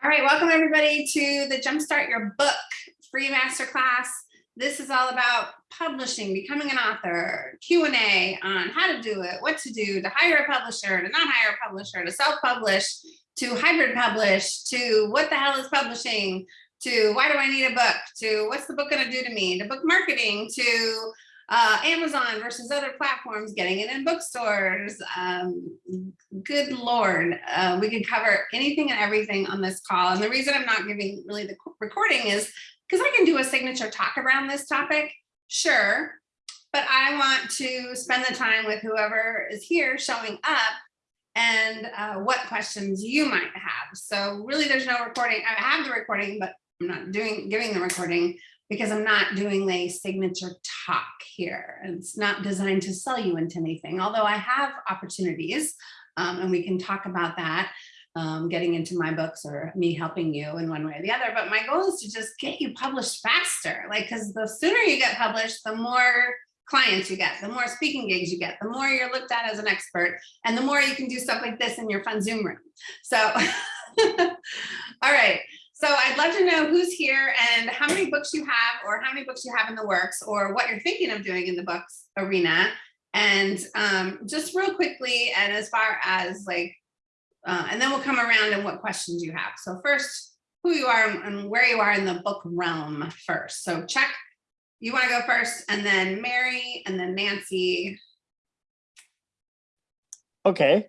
All right, welcome everybody to the Jumpstart Your Book free masterclass. This is all about publishing, becoming an author, Q&A on how to do it, what to do, to hire a publisher, to not hire a publisher, to self-publish, to hybrid publish, to what the hell is publishing, to why do I need a book, to what's the book gonna do to me, to book marketing, to uh, Amazon versus other platforms, getting it in bookstores. Um, good Lord, uh, we could cover anything and everything on this call. And the reason I'm not giving really the recording is because I can do a signature talk around this topic, sure, but I want to spend the time with whoever is here showing up and uh, what questions you might have. So really there's no recording. I have the recording, but I'm not doing giving the recording because I'm not doing a signature talk here. It's not designed to sell you into anything, although I have opportunities um, and we can talk about that, um, getting into my books or me helping you in one way or the other. But my goal is to just get you published faster, like, because the sooner you get published, the more clients you get, the more speaking gigs you get, the more you're looked at as an expert, and the more you can do stuff like this in your fun Zoom room. So, all right. So I'd love to know who's here and how many books you have or how many books you have in the works or what you're thinking of doing in the books arena. And um, just real quickly, and as far as like, uh, and then we'll come around and what questions you have. So first, who you are and where you are in the book realm first. So Chuck, you wanna go first and then Mary and then Nancy. Okay,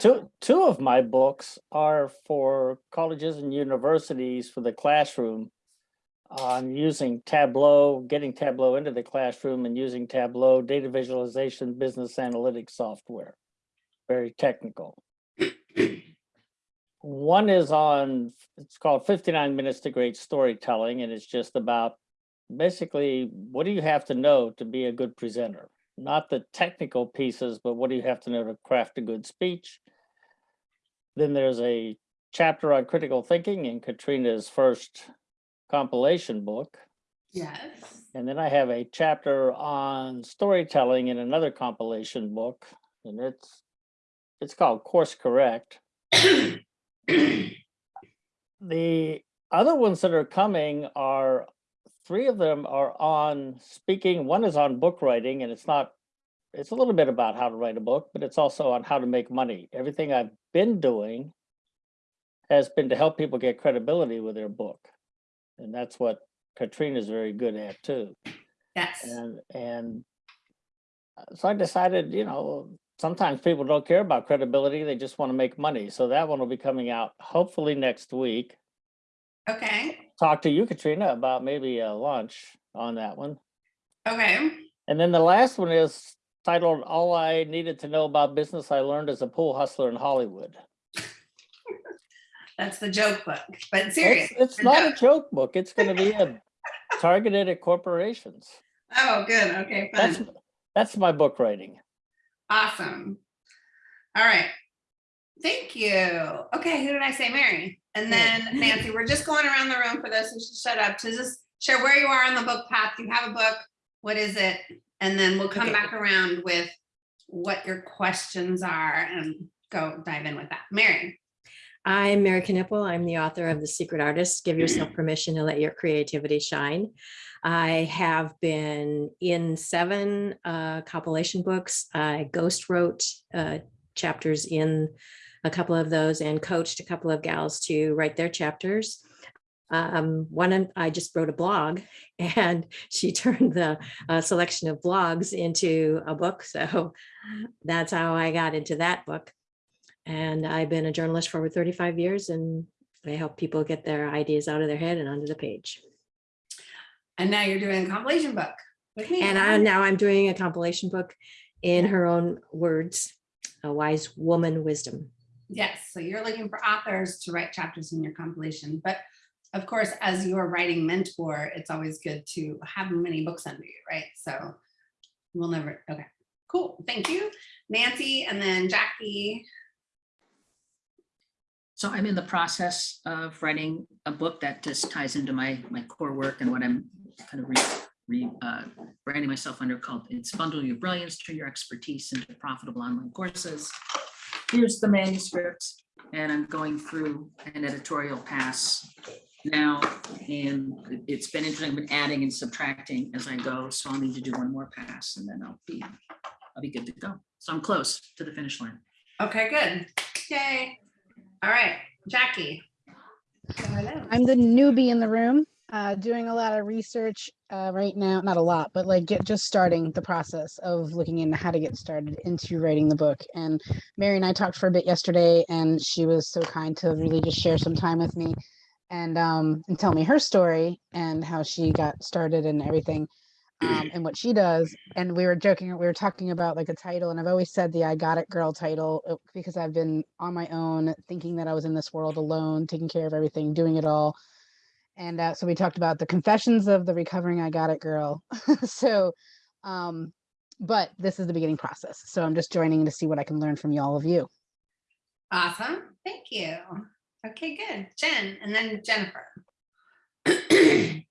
two, two of my books are for colleges and universities for the classroom. On using Tableau, getting Tableau into the classroom and using Tableau data visualization, business analytics software. Very technical. One is on, it's called 59 minutes to great storytelling, and it's just about basically, what do you have to know to be a good presenter? Not the technical pieces, but what do you have to know to craft a good speech? Then there's a chapter on critical thinking in Katrina's first compilation book. Yes. And then I have a chapter on storytelling in another compilation book, and it's it's called Course Correct. The other ones that are coming are three of them are on speaking. One is on book writing, and it's not it's a little bit about how to write a book, but it's also on how to make money. Everything I've been doing has been to help people get credibility with their book. And that's what Katrina's very good at too. Yes. And, and uh, so I decided, you know, sometimes people don't care about credibility. They just want to make money. So that one will be coming out hopefully next week. Okay. Talk to you, Katrina, about maybe a launch on that one. Okay. And then the last one is titled All I Needed to Know About Business I Learned as a Pool Hustler in Hollywood. That's the joke book, but serious. It's, it's not a joke book. It's going to be a targeted at corporations. Oh, good. Okay, That's fun. that's my book writing. Awesome. All right. Thank you. Okay, who did I say? Mary. And then Nancy, we're just going around the room for this. So just shut up to just share where you are on the book path. You have a book. What is it? And then we'll come Okay. back around with what your questions are and go dive in with that. Mary. I'm Mary Knipple. I'm the author of The Secret Artist. Give yourself permission to let your creativity shine. I have been in seven uh, compilation books. I ghost wrote uh, chapters in a couple of those and coached a couple of gals to write their chapters. Um, one, I just wrote a blog and she turned the uh, selection of blogs into a book. So that's how I got into that book. And I've been a journalist for over 35 years and I help people get their ideas out of their head and onto the page. And now you're doing a compilation book with me. And I, now I'm doing a compilation book in her own words, a wise woman wisdom. Yes, so you're looking for authors to write chapters in your compilation, but of course, as your writing mentor, it's always good to have many books under you, right? So we'll never, okay, cool, thank you. Nancy and then Jackie. So I'm in the process of writing a book that just ties into my, my core work and what I'm kind of re, re, uh, branding myself under called It's Bundle Your Brilliance, Turn Your Expertise into Profitable Online Courses. Here's the manuscript. And I'm going through an editorial pass now, and it- it's been interesting, I've been adding and subtracting as I go, so I'll need to do one more pass and then I'll be, I'll be good to go. So I'm close to the finish line. Okay, good. Yay. All right, Jackie. Go. I'm the newbie in the room, uh, doing a lot of research uh, right now. Not a lot, but like get just starting the process of looking into how to get started into writing the book. And Mary and I talked for a bit yesterday, and she was so kind to really just share some time with me and um, and tell me her story and how she got started and everything. Um, and what she does, and we were joking, we were talking about like a title, and I've always said the "I Got It Girl" title uh, because I've been on my own, thinking that I was in this world alone, taking care of everything, doing it all, and uh, so we talked about the confessions of the recovering i got it girl so um but this is the beginning process so i'm just joining to see what i can learn from you all of you Awesome. Thank you. Okay, good. Jen and then Jennifer.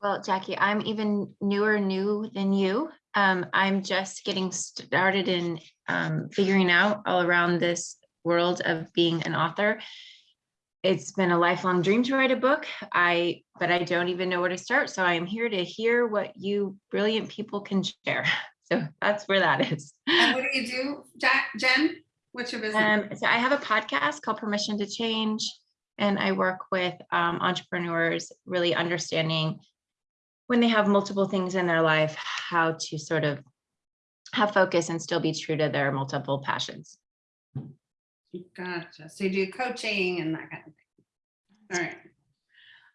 Well, Jackie, I'm even newer new than you. Um, I'm just getting started in um, figuring out all around this world of being an author. It's been a lifelong dream to write a book. I, but I don't even know where to start. So I am here to hear what you brilliant people can share. So that's where that is. And what do you do, Jen? What's your business? Um, so I have a podcast called Permission to Change, and I work with um, entrepreneurs really understanding when they have multiple things in their life, how to sort of have focus and still be true to their multiple passions. Gotcha. So you do coaching and that kind of thing. All right.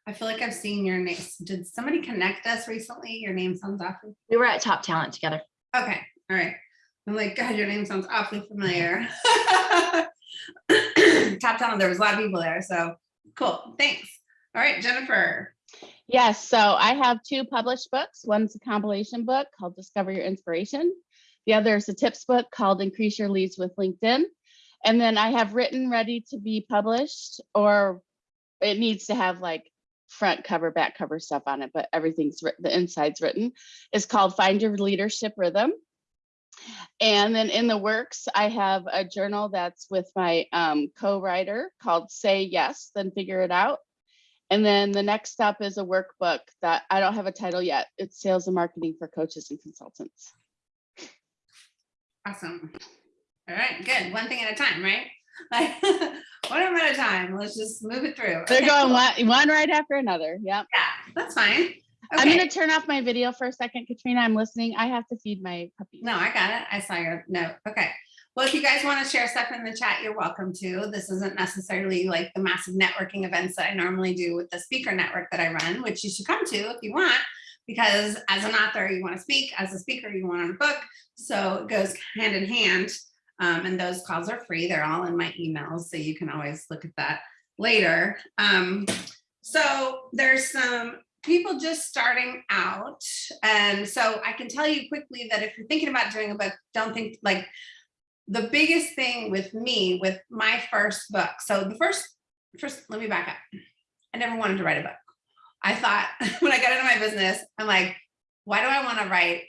I feel like I've seen your name. Did somebody connect us recently? Your name sounds awfully. We were at Top Talent together. Okay, all right. I'm like, God, your name sounds awfully familiar. Top talent, there was a lot of people there, so cool, thanks. All right, Jennifer. Yes, so I have two published books. One's a compilation book called Discover Your Inspiration. The other is a tips book called Increase Your Leads with LinkedIn. And then I have written ready to be published, or it needs to have like front cover, back cover stuff on it, but everything's the inside's written. It's called Find Your Leadership Rhythm. And then in the works, I have a journal that's with my um, co-writer called Say Yes, Then Figure It Out. And then the next step is a workbook that I don't have a title yet. It's sales and marketing for coaches and consultants. Awesome. All right, good. One thing at a time, right? Like one of at a time. Let's just move it through. They're Okay, going one, one right after another. Yep. Yeah, that's fine. I'm gonna turn off my video for a second, Katrina. I'm listening. I have to feed my puppy. No, I got it. I saw your note. Okay. Well, if you guys want to share stuff in the chat, you're welcome to. This isn't necessarily like the massive networking events that I normally do with the speaker network that I run, which you should come to if you want, because as an author, you want to speak, as a speaker, you want a book. So it goes hand in hand. Um, and those calls are free. They're all in my emails, so you can always look at that later. Um, so there's some people just starting out. And so I can tell you quickly that if you're thinking about doing a book, don't think like the biggest thing with me with my first book. So the first, first, let me back up. I never wanted to write a book. I thought when I got into my business, I'm like, why do I want to write,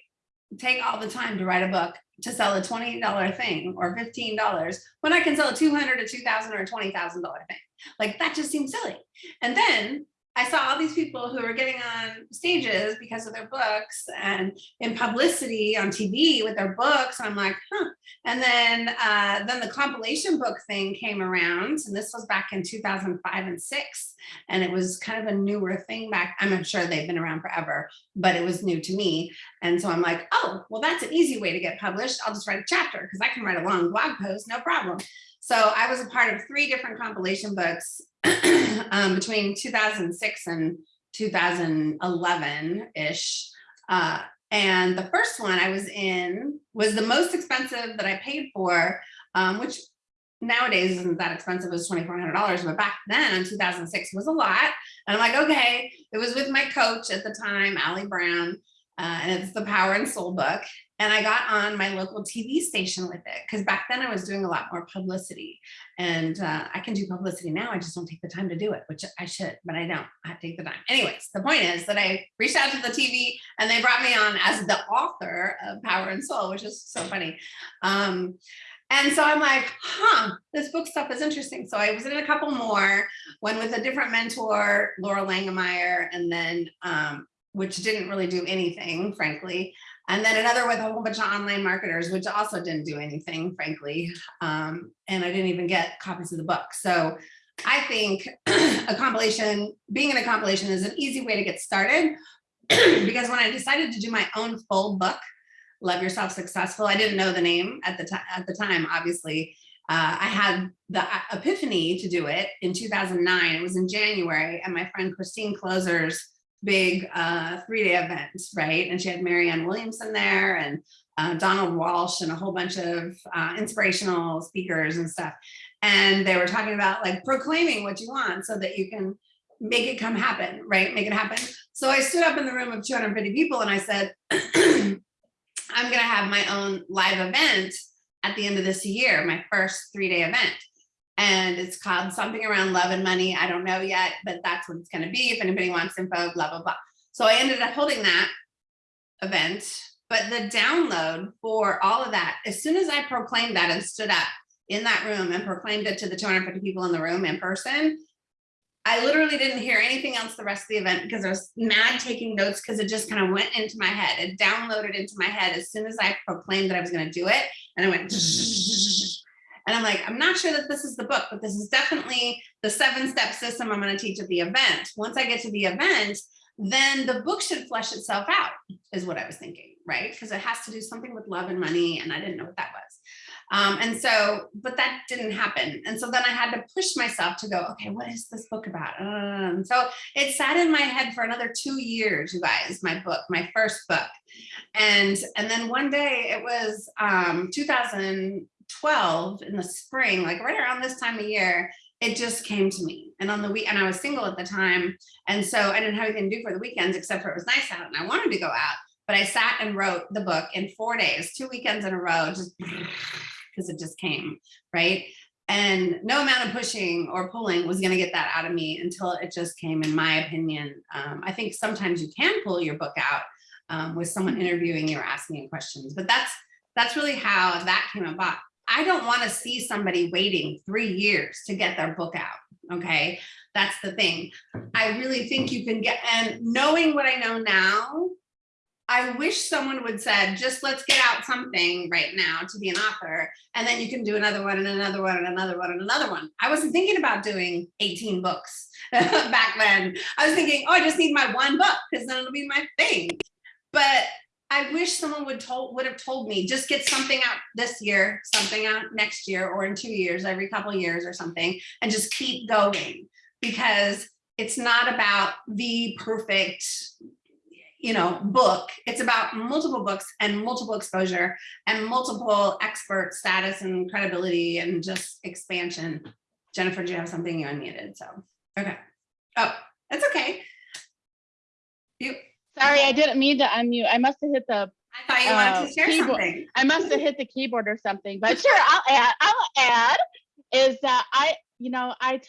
take all the time to write a book to sell a $20 thing or $15 when I can sell a 200 to 2000 or a $20,000 thing? Like that just seems silly. And then I saw all these people who were getting on stages because of their books and in publicity on TV with their books. And I'm like, huh. And then uh, then the compilation book thing came around, and this was back in 2005 and six, and it was kind of a newer thing back. I'm not sure they've been around forever, but it was new to me. And so I'm like, oh, well, that's an easy way to get published. I'll just write a chapter because I can write a long blog post, no problem. So I was a part of three different compilation books um, between 2006 and 2011-ish. Uh, and the first one I was in was the most expensive that I paid for, um, which nowadays isn't that expensive as $2,400, but back then in 2006 was a lot. And I'm like, okay, it was with my coach at the time, Ali Brown, uh, and it's the Power and Soul book. And I got on my local TV station with it because back then I was doing a lot more publicity and uh, I can do publicity now. I just don't take the time to do it, which I should, but I don't. I take the time. Anyways, the point is that I reached out to the TV and they brought me on as the author of Power and Soul, which is so funny. Um, And so I'm like, huh, this book stuff is interesting. So I was in a couple more, one with a different mentor, Lora Langemeier, and then um, which didn't really do anything, frankly. And then another with a whole bunch of online marketers, which also didn't do anything, frankly. Um, and I didn't even get copies of the book. So I think a compilation, being in a compilation is an easy way to get started. because when I decided to do my own full book, Love Yourself Successful, I didn't know the name at the at the time, obviously. Uh, I had the epiphany to do it in 2009. It was in January and my friend Christine Kloser's big uh, three-day event, right? And she had Marianne Williamson there and uh, Donald Walsch and a whole bunch of uh, inspirational speakers and stuff. And they were talking about like proclaiming what you want so that you can make it come happen, right? Make it happen. So I stood up in the room of 250 people and I said, I'm gonna have my own live event at the end of this year, my first three-day event. And it's called something around love and money. I don't know yet, but that's what it's gonna be. If anybody wants info, blah, blah, blah. So I ended up holding that event, but the download for all of that, as soon as I proclaimed that and stood up in that room and proclaimed it to the 250 people in the room in person, I literally didn't hear anything else the rest of the event because I was mad taking notes because it just kind of went into my head. It downloaded into my head as soon as I proclaimed that I was going to do it. And I went, and I'm like, I'm not sure that this is the book, but this is definitely the seven step system I'm going to teach at the event. Once I get to the event, then the book should flesh itself out is what I was thinking, right? Because it has to do something with love and money. And I didn't know what that was. Um, and so, but that didn't happen. And so then I had to push myself to go, okay, what is this book about? Um, so it sat in my head for another two years, you guys, my book, my first book. And, and then one day it was um, 2012 in the spring, like right around this time of year, it just came to me. And on the week, and I was single at the time. And so I didn't have anything to do for the weekends, except for it was nice out and I wanted to go out. But I sat and wrote the book in four days, two weekends in a row, just because it just came, right? And no amount of pushing or pulling was going to get that out of me until it just came, in my opinion. Um, I think sometimes you can pull your book out um, with someone interviewing you or asking you questions, but that's that's really how that came about. I don't want to see somebody waiting three years to get their book out. Okay, that's the thing. I really think you can get, and knowing what I know now, I wish someone would said, just let's get out something right now to be an author, and then you can do another one and another one and another one and another one. I wasn't thinking about doing 18 books back then. I was thinking, oh, I just need my one book because then it'll be my thing. I wish someone would told would have told me just get something out this year, something out next year, or in two years, every couple years or something, and just keep going because it's not about the perfect you know, book. It's about multiple books and multiple exposure and multiple expert status and credibility and just expansion. Jennifer, do you have something you unmuted? So, okay. Oh, that's okay. You, Sorry, I didn't mean to unmute. I must have hit the, I thought you wanted Uh, to share keyboard. something. I must have hit the keyboard or something, but sure, I'll add, I'll add is that I, you know, I,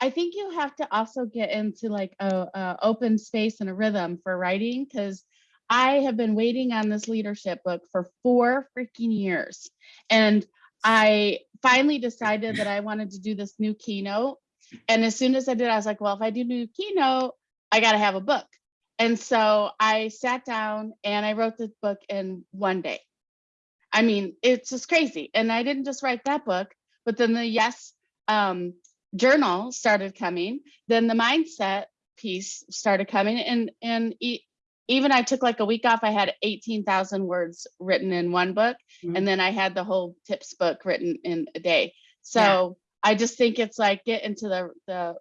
I think you have to also get into like a, a open space and a rhythm for writing because I have been waiting on this leadership book for four freaking years. And I finally decided that I wanted to do this new keynote. And as soon as I did, I was like, well, if I do new keynote, I got to have a book. And so I sat down and I wrote this book in one day. I mean, it's just crazy. And I didn't just write that book, but then the yes um, journal started coming. Then the mindset piece started coming, and and e- even I took like a week off. I had eighteen thousand words written in one book, Mhm. and then I had the whole tips book written in a day. So Yeah. I just think it's like get into the the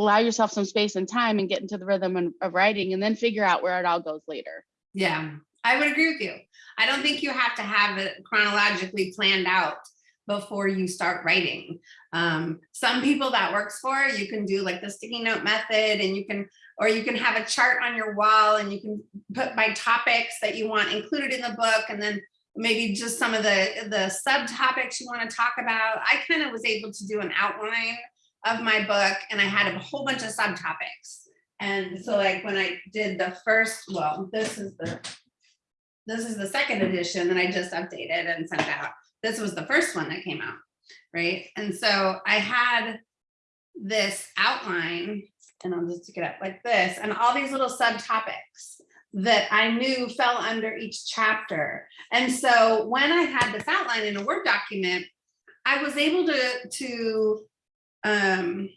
allow yourself some space and time and get into the rhythm of writing, and then figure out where it all goes later. Yeah, I would agree with you. I don't think you have to have it chronologically planned out before you start writing. Um, some people that works for, you can do like the sticky note method and you can, or you can have a chart on your wall and you can put by topics that you want included in the book and then maybe just some of the, the subtopics you want to talk about. I kind of was able to do an outline of my book and I had a whole bunch of subtopics. And so like when I did the first, well, this is the, this is the second edition that I just updated and sent out. this was the first one that came out, right? And so I had this outline, and I'll just stick it up like this, and all these little subtopics that I knew fell under each chapter. And so when I had this outline in a Word document, I was able to, to, um,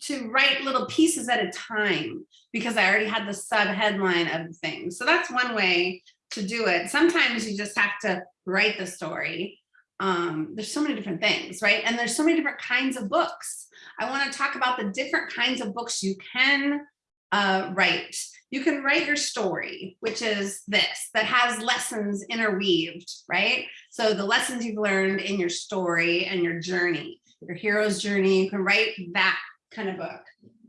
to write little pieces at a time because I already had the sub headline of the thing. So that's one way to do it. Sometimes you just have to write the story. Um, there's so many different things, right? And there's so many different kinds of books. I want to talk about the different kinds of books you can uh, write. You can write your story, which is this, that has lessons interweaved, right? So the lessons you've learned in your story and your journey, your hero's journey, you can write that kind of book.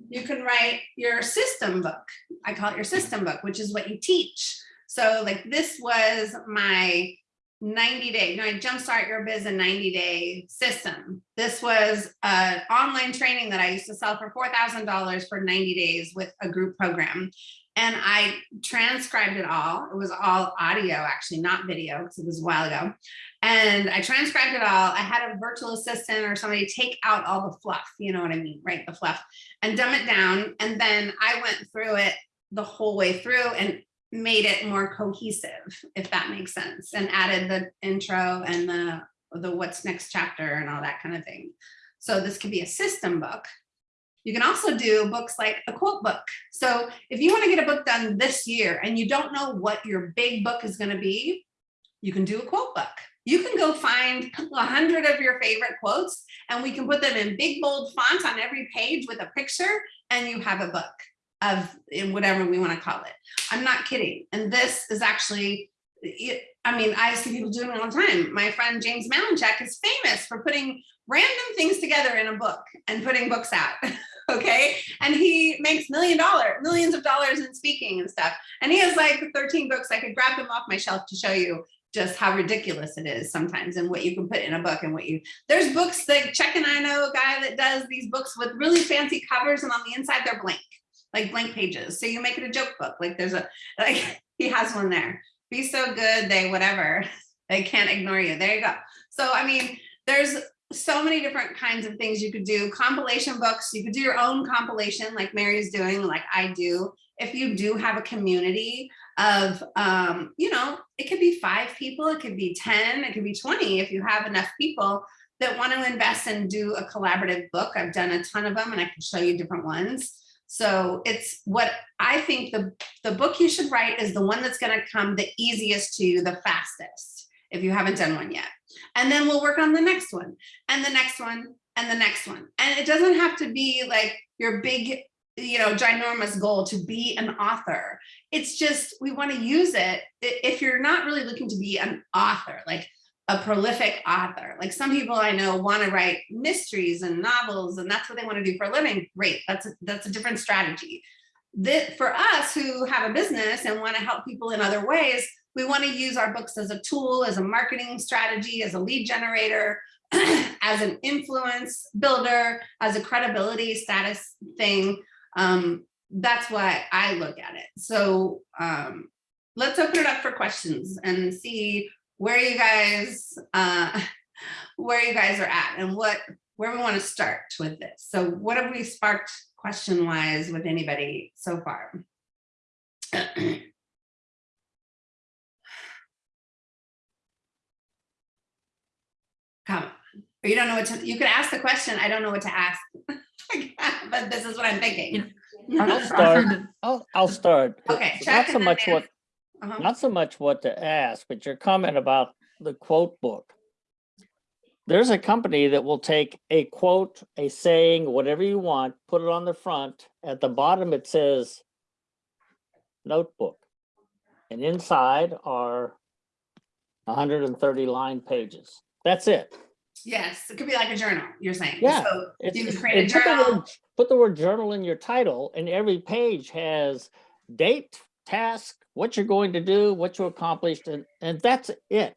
You can write your system book. I call it your system book, which is what you teach. So like this was my 90 day, you know, I jumpstart your biz in 90 day system. This was an online training that I used to sell for $4,000 for 90 days with a group program. And I transcribed it all. It was all audio, actually, not video, because it was a while ago. And I transcribed it all. I had a virtual assistant or somebody take out all the fluff, you know what I mean, right? The fluff and dumb it down. And then I went through it the whole way through and made it more cohesive, if that makes sense, and added the intro and the, the what's next chapter and all that kind of thing. So this could be a system book. You can also do books like a quote book. So if you want to get a book done this year and you don't know what your big book is going to be, you can do a quote book. You can go find a hundred of your favorite quotes and we can put them in big bold font on every page with a picture and you have a book of in whatever we want to call it. I'm not kidding. And this is actually, I mean, I see people doing it all the time. My friend James Malinchak is famous for putting random things together in a book and putting books out. okay. And he makes million dollar, millions of dollars in speaking and stuff. And he has like 13 books. I could grab them off my shelf to show you just how ridiculous it is sometimes and what you can put in a book and what you there's books like Chuck and I know a guy that does these books with really fancy covers and on the inside they're blank like blank pages so you make it a joke book like there's a like he has one there be so good they whatever they can't ignore you there you go so I mean there's so many different kinds of things you could do. Compilation books you could do your own compilation like Mary's doing like I do. If you do have a community of um you know it could be five people it could be 10 it could be 20 if you have enough people that want to invest and do a collaborative book. I've done a ton of them and i can show you different ones. So it's what i think the the book you should write is the one that's going to come the easiest to you the fastest if you haven't done one yet and then we'll work on the next one and the next one and the next one and it doesn't have to be like your big you know, ginormous goal to be an author. It's just, we want to use it. If you're not really looking to be an author, like a prolific author, like some people I know want to write mysteries and novels and that's what they want to do for a living. Great. That's a, that's a different strategy. That for us who have a business and want to help people in other ways, we want to use our books as a tool, as a marketing strategy, as a lead generator, as an influence builder, as a credibility status thing um, that's why I look at it. So um, let's open it up for questions and see where you guys uh, where you guys are at and what where we want to start with this. So what have we sparked question wise with anybody so far? Come. Or you don't know what to, you could ask the question, I don't know what to ask. but this is what I'm thinking. I'll start. I'll, I'll start. Okay, Not so much what, Uh-huh. not so much what to ask, but your comment about the quote book. There's a company that will take a quote, a saying, whatever you want, put it on the front. At the bottom, it says notebook. And inside are 130 line pages. That's it. Yes, it could be like a journal, you're saying. Yeah, So you can create a and put the journal. word- Put the word journal in your title and every page has date, task, what you're going to do, what you accomplished, and, and that's it.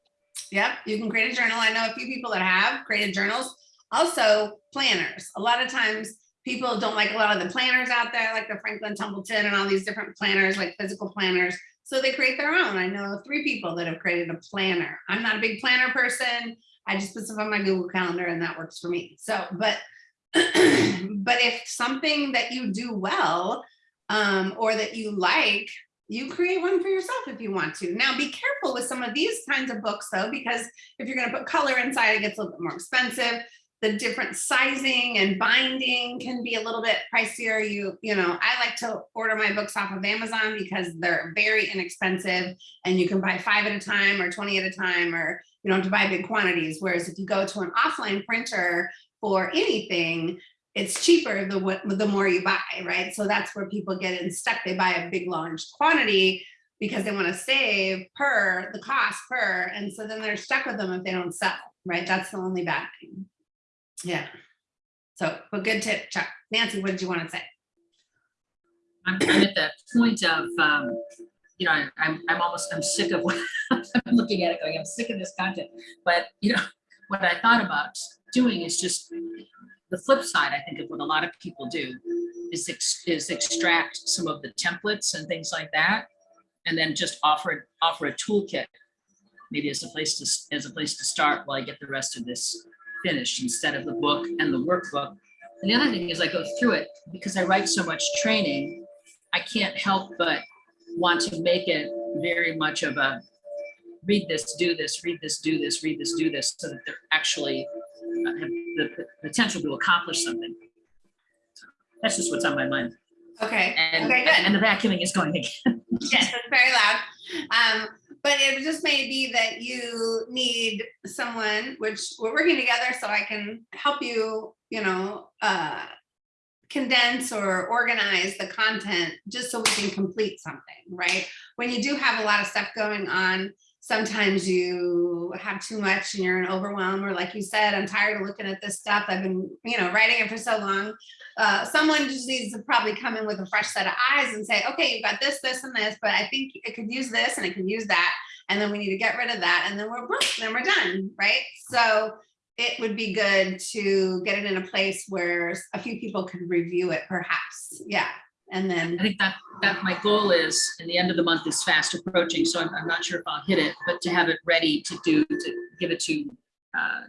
Yep, you can create a journal. I know a few people that have created journals. Also planners. A lot of times people don't like a lot of the planners out there, like the Franklin Templeton and all these different planners, like physical planners. So they create their own. I know three people that have created a planner. I'm not a big planner person. I just put stuff on my Google Calendar and that works for me. So, but, but if something that you do well, um, or that you like, you create one for yourself if you want to. Now be careful with some of these kinds of books though, because if you're gonna put color inside, it gets a little bit more expensive. The different sizing and binding can be a little bit pricier. You, you know, I like to order my books off of Amazon because they're very inexpensive and you can buy five at a time or 20 at a time, or you don't have to buy big quantities. Whereas if you go to an offline printer for anything, it's cheaper the the more you buy, right? So that's where people get in stuck. They buy a big large quantity because they want to save per the cost per, and so then they're stuck with them if they don't sell, right? That's the only bad thing. Yeah. So, but good tip, Chuck. Nancy, what did you want to say? I'm, I'm at the point of, um, you know, I- I'm, I'm almost, I'm sick of I'm looking at it going, I'm sick of this content. But, you know, what I thought about doing is just, the flip side, I think of what a lot of people do is, ex- is extract some of the templates and things like that. And then just offer, offer a toolkit, maybe as a place to, as a place to start while I get the rest of this finished instead of the book and the workbook. And the other thing is I go through it because I write so much training, I can't help but want to make it very much of a read this, do this, read this, do this, read this, do this, so that they're actually uh, have the potential to accomplish something. So That's just what's on my mind. Okay. And, okay, good. and the vacuuming is going again. Yes, it's very loud. Um, but it just may be that you need someone, which we're working together so I can help you, you know, uh, condense or organize the content just so we can complete something, right? When you do have a lot of stuff going on, sometimes you have too much and you're in overwhelm, or like you said, I'm tired of looking at this stuff. I've been, you know, writing it for so long. Uh, someone just needs to probably come in with a fresh set of eyes and say, okay, you've got this, this, and this, but I think it could use this and it could use that. And then we need to get rid of that. And then we're, then we're done, right? So it would be good to get it in a place where a few people could review it perhaps. Yeah. And then I think that, that my goal is, and the end of the month is fast approaching, so I'm, I'm not sure if I'll hit it, but to have it ready to do, to give it to uh,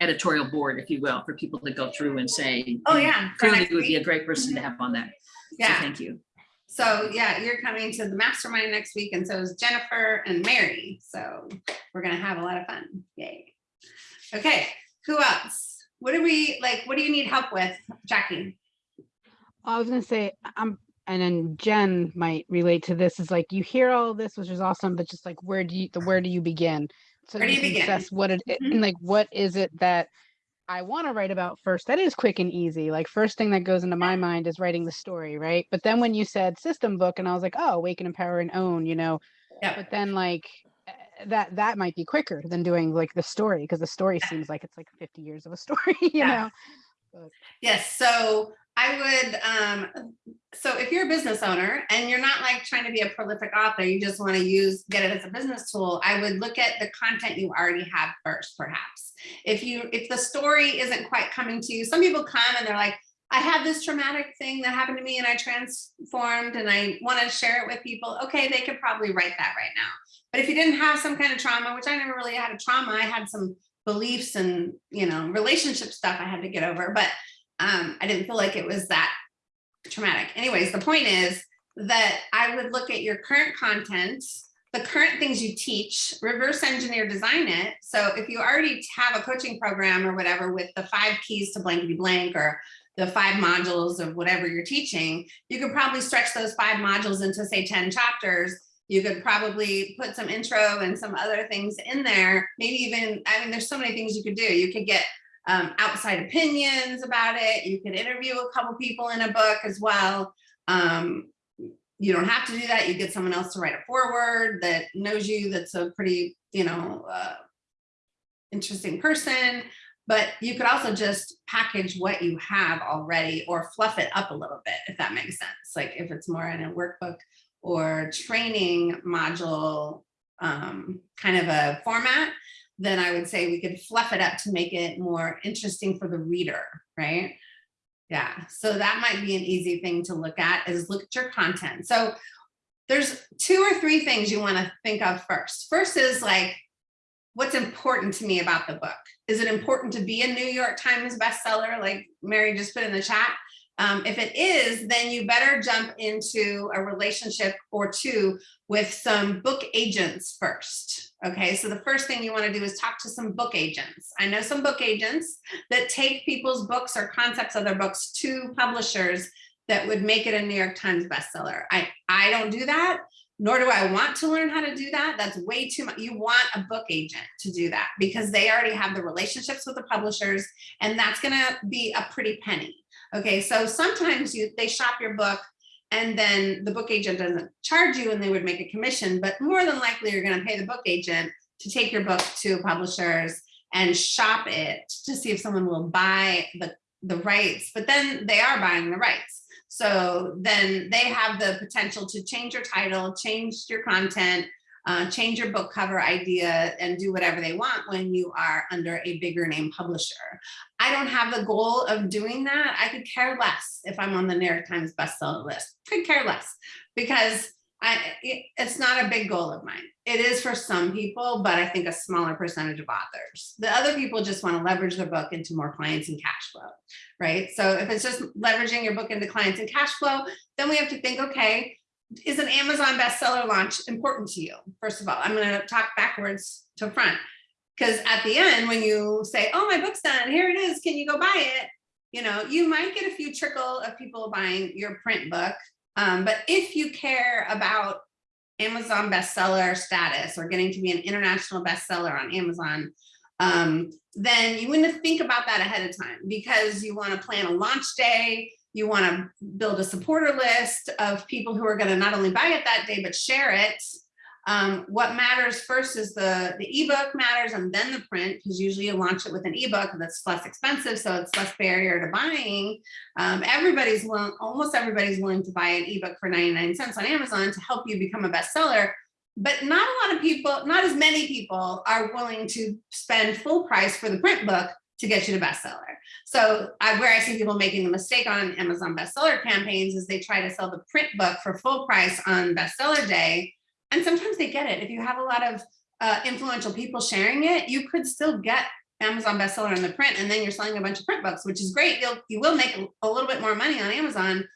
editorial board, if you will, for people to go through and say. oh yeah. Clearly would be a great person to have on that. So Yeah. thank you. So yeah, you're coming to the mastermind next week and so is Jennifer and Mary. So we're gonna have a lot of fun. Yay. Okay, who else? What do we, like, what do you need help with, Jackie? I was gonna say, I'm, and then Jen might relate to this, is like, you hear all this, which is awesome, but just like, where do you, the, where do you begin? So Where do you begin? assess what it, Mhm. and like, what is it that I want to write about first? That is quick and easy. Like, first thing that goes into my mind is writing the story, right? But then when you said system book, and I was like, oh, awaken, empower, and own, you know? Yeah. But then like, that, that might be quicker than doing like the story, because the story seems like it's like fifty years of a story, you Yeah. know? Yes, so I would, um, so if you're a business owner and you're not like trying to be a prolific author, you just want to use, get it as a business tool, I would look at the content you already have first, perhaps. If you, if the story isn't quite coming to you, some people come and they're like, I have this traumatic thing that happened to me and I transformed and I want to share it with people. Okay, they could probably write that right now. But if you didn't have some kind of trauma, which I never really had a trauma, I had some beliefs and, you know, relationship stuff I had to get over, but um, I didn't feel like it was that traumatic. Anyways, the point is that I would look at your current content, the current things you teach, reverse engineer design it. So if you already have a coaching program or whatever with the five keys to blankety blank or the five modules of whatever you're teaching, you could probably stretch those five modules into say 10 chapters. You could probably put some intro and some other things in there. Maybe even, I mean, there's so many things you could do. You could get um, outside opinions about it. You could interview a couple people in a book as well. Um, you don't have to do that. You get someone else to write a foreword that knows you, that's a pretty, you know, uh, interesting person. But you could also just package what you have already or fluff it up a little bit, if that makes sense. Like if it's more in a workbook or training module um, kind of a format, then I would say we could fluff it up to make it more interesting for the reader, right? Yeah, so that might be an easy thing to look at is look at your content. So there's two or three things you want to think of first. First is like, what's important to me about the book? Is it important to be a New York Times bestseller, like Mary just put in the chat? Um, if it is, then you better jump into a relationship or two with some book agents first. Okay, so the first thing you want to do is talk to some book agents. I know some book agents that take people's books or concepts of their books to publishers that would make it a New York Times bestseller. I, I don't do that, nor do I want to learn how to do that. That's way too much. You want a book agent to do that because they already have the relationships with the publishers and that's gonna be a pretty penny. Okay, so sometimes you they shop your book and then the book agent doesn't charge you and they would make a commission, but more than likely you're gonna pay the book agent to take your book to publishers and shop it to see if someone will buy the, the rights, but then they are buying the rights. So then they have the potential to change your title, change your content, uh, change your book cover idea and do whatever they want when you are under a bigger name publisher. I don't have the goal of doing that. I could care less if I'm on the New York Times bestseller list. Could care less because I, it, it's not a big goal of mine. It is for some people, but I think a smaller percentage of authors. The other people just want to leverage their book into more clients and cash flow, right? So if it's just leveraging your book into clients and cash flow, then we have to think, okay, is an Amazon bestseller launch important to you? First of all, I'm going to talk backwards to front because at the end, when you say, oh, my book's done, here it is, can you go buy it? You know, you might get a few trickle of people buying your print book. Um, but if you care about Amazon bestseller status or getting to be an international bestseller on Amazon, um, then you want to think about that ahead of time because you want to plan a launch day, you want to build a supporter list of people who are going to not only buy it that day, but share it. Um, what matters first is the, the ebook matters and then the print, because usually you launch it with an ebook that's less expensive, so it's less barrier to buying. Um, everybody's willing, almost everybody's willing to buy an ebook for 99 cents on Amazon to help you become a bestseller. But not a lot of people, not as many people are willing to spend full price for the print book to get you to bestseller. So I, where I see people making the mistake on Amazon bestseller campaigns is they try to sell the print book for full price on bestseller day. And sometimes they get it. If you have a lot of uh, influential people sharing it, you could still get Amazon bestseller in the print and then you're selling a bunch of print books, which is great. You'll, you will make a little bit more money on Amazon.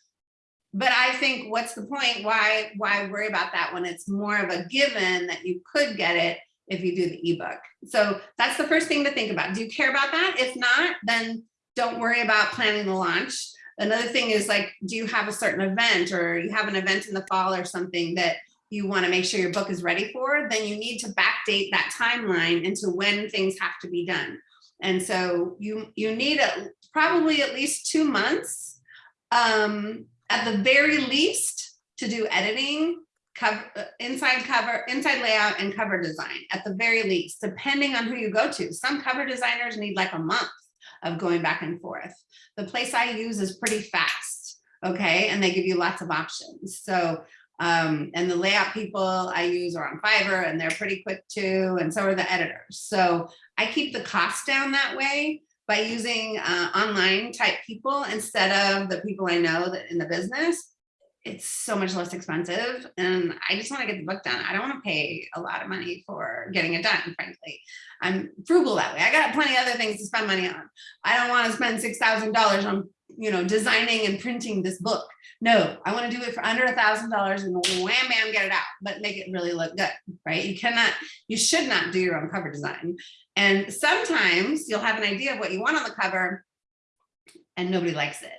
But I think what's the point? Why, why worry about that when it's more of a given that you could get it if you do the ebook. So that's the first thing to think about. Do you care about that? If not, then don't worry about planning the launch. Another thing is like, do you have a certain event or you have an event in the fall or something that you want to make sure your book is ready for, then you need to backdate that timeline into when things have to be done. And so you, you need a, probably at least two months um, at the very least to do editing, cover, uh, inside cover, inside layout and cover design at the very least, depending on who you go to. Some cover designers need like a month of going back and forth. The place I use is pretty fast, okay? And they give you lots of options. So, um, and the layout people I use are on Fiverr and they're pretty quick too, and so are the editors. So I keep the cost down that way by using uh, online type people instead of the people I know that in the business it's so much less expensive and I just want to get the book done. I don't want to pay a lot of money for getting it done, frankly. I'm frugal that way. I got plenty of other things to spend money on. I don't want to spend $6,000 on, you know, designing and printing this book. No, I want to do it for under a thousand dollars and wham, bam, get it out, but make it really look good, right? You cannot, you should not do your own cover design. And sometimes you'll have an idea of what you want on the cover and nobody likes it.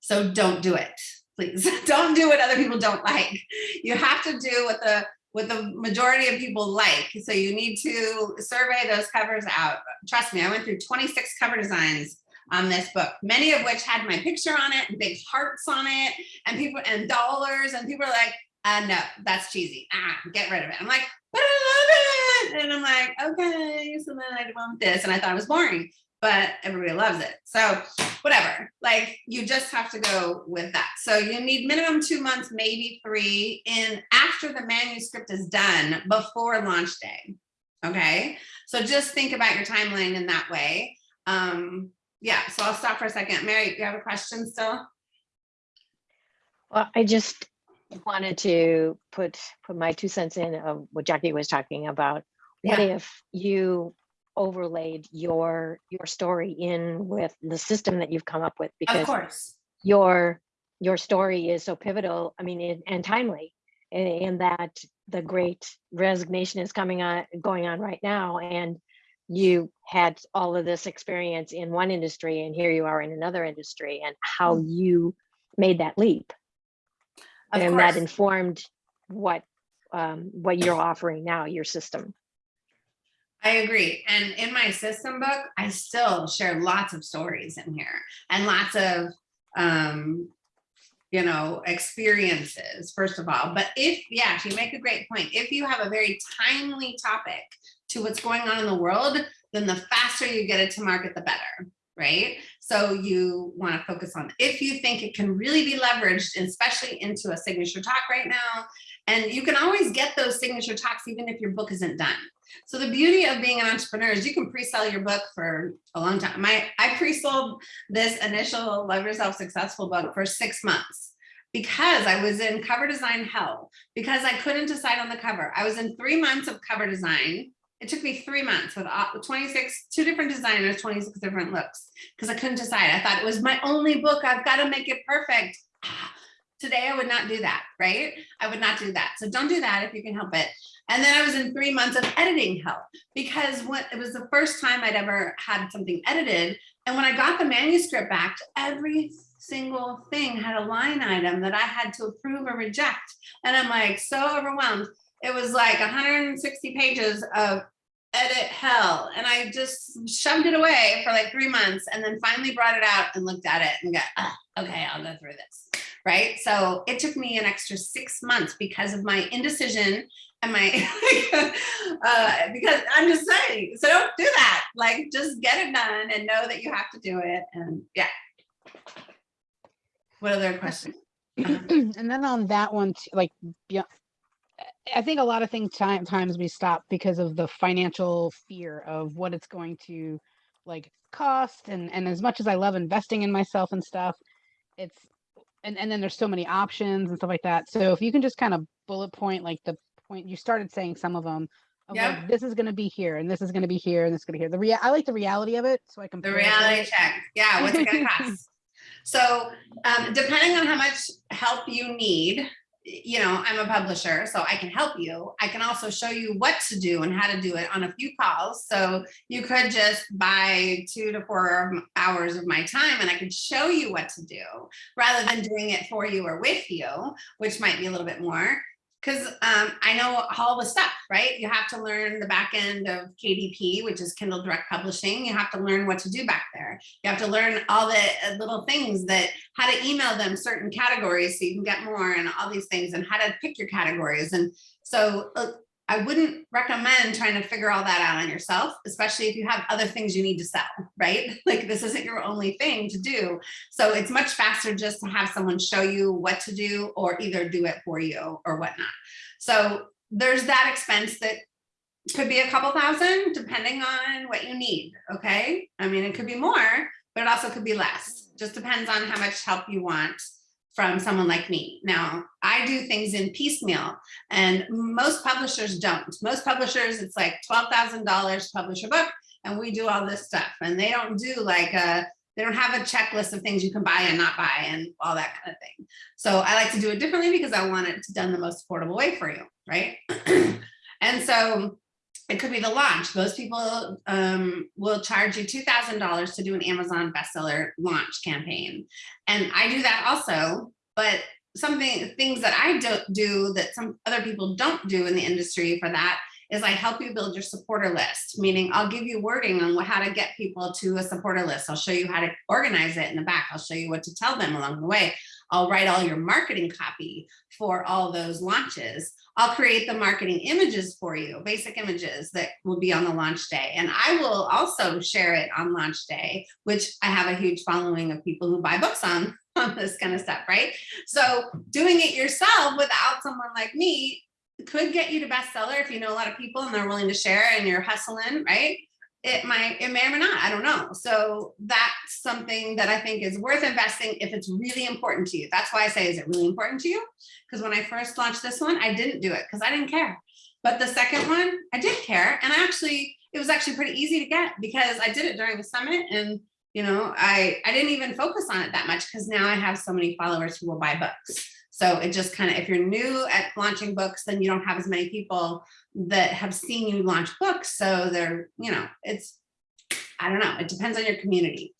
So don't do it please don't do what other people don't like. You have to do what the what the majority of people like. So you need to survey those covers out. Trust me, I went through 26 cover designs on this book, many of which had my picture on it big hearts on it and people and dollars and people are like, uh, no, that's cheesy. Ah, get rid of it. I'm like, but I love it. And I'm like, okay, so then I want this. And I thought it was boring but everybody loves it. So whatever, like you just have to go with that. So you need minimum two months, maybe three in after the manuscript is done before launch day. Okay, so just think about your timeline in that way. Um, yeah, so I'll stop for a second. Mary, you have a question still? Well, I just, wanted to put, put my two cents in of what Jackie was talking about. What Yeah. if you overlaid your, your story in with the system that you've come up with? Of Because course. your, your story is so pivotal, I mean, and- and timely. In, in that the great resignation is coming on, going on right now, and you had all of this experience in one industry, and here you are in another industry, and how you made that leap. Of And that informed what, um, what you're offering now, your system. I agree. And in my system book, I still share lots of stories in here and lots of, um, you know, experiences, first of all. But if, yeah, you make a great point. If you have a very timely topic to what's going on in the world, then the faster you get it to market, the better, right? So you want to focus on if you think it can really be leveraged, especially into a signature talk right now. And you can always get those signature talks even if your book isn't done. So the beauty of being an entrepreneur is you can pre-sell your book for a long time. My I pre-sold this initial Love Yourself Successful book for six months because I was in cover design hell because I couldn't decide on the cover. I was in three months of cover design. It took me three months with 26, two different designers, 26 different looks because I couldn't decide. I thought it was my only book. I've got to make it perfect. Ah, Today, I would not do that, right? I would not do that. So don't do that if you can help it. And then I was in three months of editing help because it was the first time I'd ever had something edited. And when I got the manuscript back, every single thing had a line item that I had to approve or reject. And I'm like so overwhelmed. It was like 160 pages of edit hell. And I just shoved it away for like three months and then finally brought it out and looked at it and got, ah, okay, I'll go through this. Right. So it took me an extra six months because of my indecision my, uh, because I'm just saying, so don't do that. Like, just get it done and know that you have to do it. And yeah. What other questions? and then on that one, t- like, beyond, I think a lot of things time, times we stop because of the financial fear of what it's going to like cost. And, and as much as I love investing in myself and stuff, it's, and, and then there's so many options and stuff like that. So if you can just kind of bullet point, like the point, you started saying some of them, of Yeah. like, this is going to be here and this is going to be here and this is going to be here. The rea- I like the reality of it. So I can. The reality it. check. Yeah, what's it gonna cost? So um, depending on how much help you need, you know, I'm a publisher, so I can help you. I can also show you what to do and how to do it on a few calls. So you could just buy two to four hours of my time and I could show you what to do rather than doing it for you or with you, which might be a little bit more. Because um, I know all the stuff, right? You have to learn the back end of KDP, which is Kindle Direct Publishing. You have to learn what to do back there. You have to learn all the uh, little things that how to email them certain categories so you can get more and all these things and how to pick your categories. And so uh, I wouldn't recommend trying to figure all that out on yourself, especially if you have other things you need to sell, right? Like this isn't your only thing to do. So it's much faster just to have someone show you what to do or either do it for you or whatnot. So there's that expense that could be a couple thousand depending on what you need. Okay. I mean, it could be more, but it also could be less. Just depends on how much help you want from someone like me. Now, I do things in piecemeal and most publishers don't. Most publishers, it's like $12,000 to publish a book and we do all this stuff and they don't do like a, they don't have a checklist of things you can buy and not buy and all that kind of thing. So I like to do it differently because I want it done the most affordable way for you, right? and so it could be the launch. Most people um, will charge you $2,000 to do an Amazon bestseller launch campaign. And I do that also, but something, things that I don't do that some other people don't do in the industry for that is I help you build your supporter list, meaning I'll give you wording on how to get people to a supporter list. I'll show you how to organize it in the back. I'll show you what to tell them along the way. I'll write all your marketing copy for all those launches. I'll create the marketing images for you, basic images that will be on the launch day. And I will also share it on launch day, which I have a huge following of people who buy books on, on this kind of stuff, right? So doing it yourself without someone like me could get you to bestseller if you know a lot of people and they're willing to share and you're hustling, right? It might, it may or may not, I don't know. So that's something that I think is worth investing if it's really important to you. That's why I say, is it really important to you? Because when I first launched this one, I didn't do it because I didn't care. But the second one, I did care. And I actually, it was actually pretty easy to get because I did it during the summit and you know, I, I didn't even focus on it that much because now I have so many followers who will buy books. So it just kind of, if you're new at launching books, then you don't have as many people that have seen you launch books. So they're, you know, it's, I don't know, it depends on your community.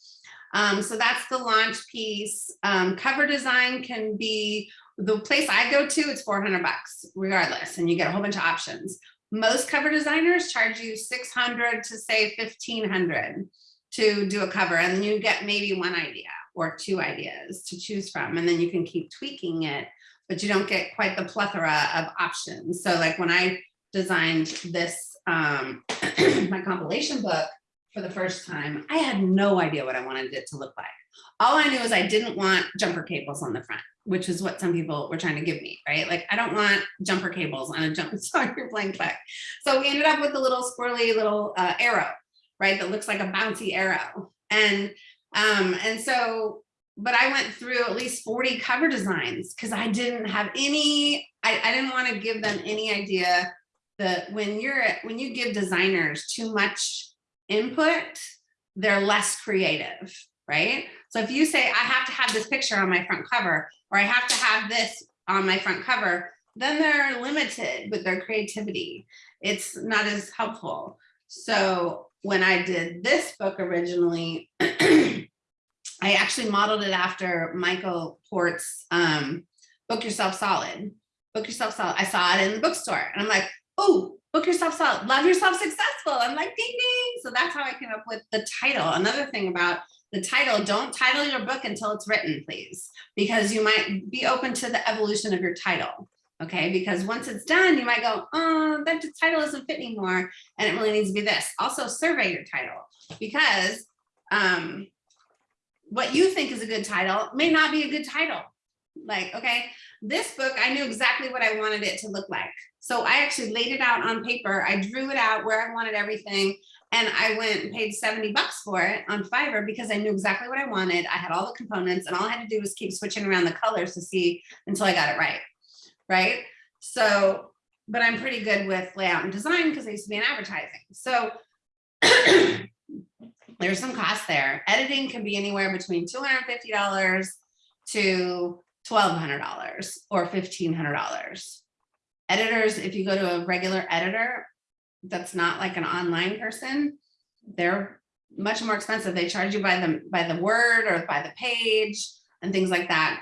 Um, so that's the launch piece. Um, cover design can be, the place I go to, it's 400 bucks regardless, and you get a whole bunch of options. Most cover designers charge you 600 to say 1500 to do a cover and you get maybe one idea or two ideas to choose from and then you can keep tweaking it but you don't get quite the plethora of options so like when i designed this um my compilation book for the first time i had no idea what i wanted it to look like all i knew is i didn't want jumper cables on the front which is what some people were trying to give me right like i don't want jumper cables on a jump sorry you're playing quick so we ended up with a little squirrely little uh, arrow right? That looks like a bouncy arrow. And um, and so, but I went through at least 40 cover designs because I didn't have any, I, I didn't want to give them any idea that when you're when you give designers too much input, they're less creative, right? So if you say, I have to have this picture on my front cover, or I have to have this on my front cover, then they're limited with their creativity. It's not as helpful. So when I did this book originally, actually modeled it after Michael Port's um, Book Yourself Solid. Book Yourself Solid. I saw it in the bookstore and I'm like, oh, Book Yourself Solid, Love Yourself Successful. I'm like, ding, ding. So that's how I came up with the title. Another thing about the title, don't title your book until it's written, please, because you might be open to the evolution of your title okay? Because once it's done, you might go, oh, that title doesn't fit anymore, and it really needs to be this. Also survey your title, because um, what you think is a good title may not be a good title. Like, okay, this book, I knew exactly what I wanted it to look like. So I actually laid it out on paper. I drew it out where I wanted everything. And I went and paid 70 bucks for it on Fiverr because I knew exactly what I wanted. I had all the components and all I had to do was keep switching around the colors to see until I got it right right? So, but I'm pretty good with layout and design because I used to be in advertising. So there's some cost there. Editing can be anywhere between $250 to $1,200 or $1,500. Editors, if you go to a regular editor, that's not like an online person, they're much more expensive. They charge you by the by the word or by the page and things like that.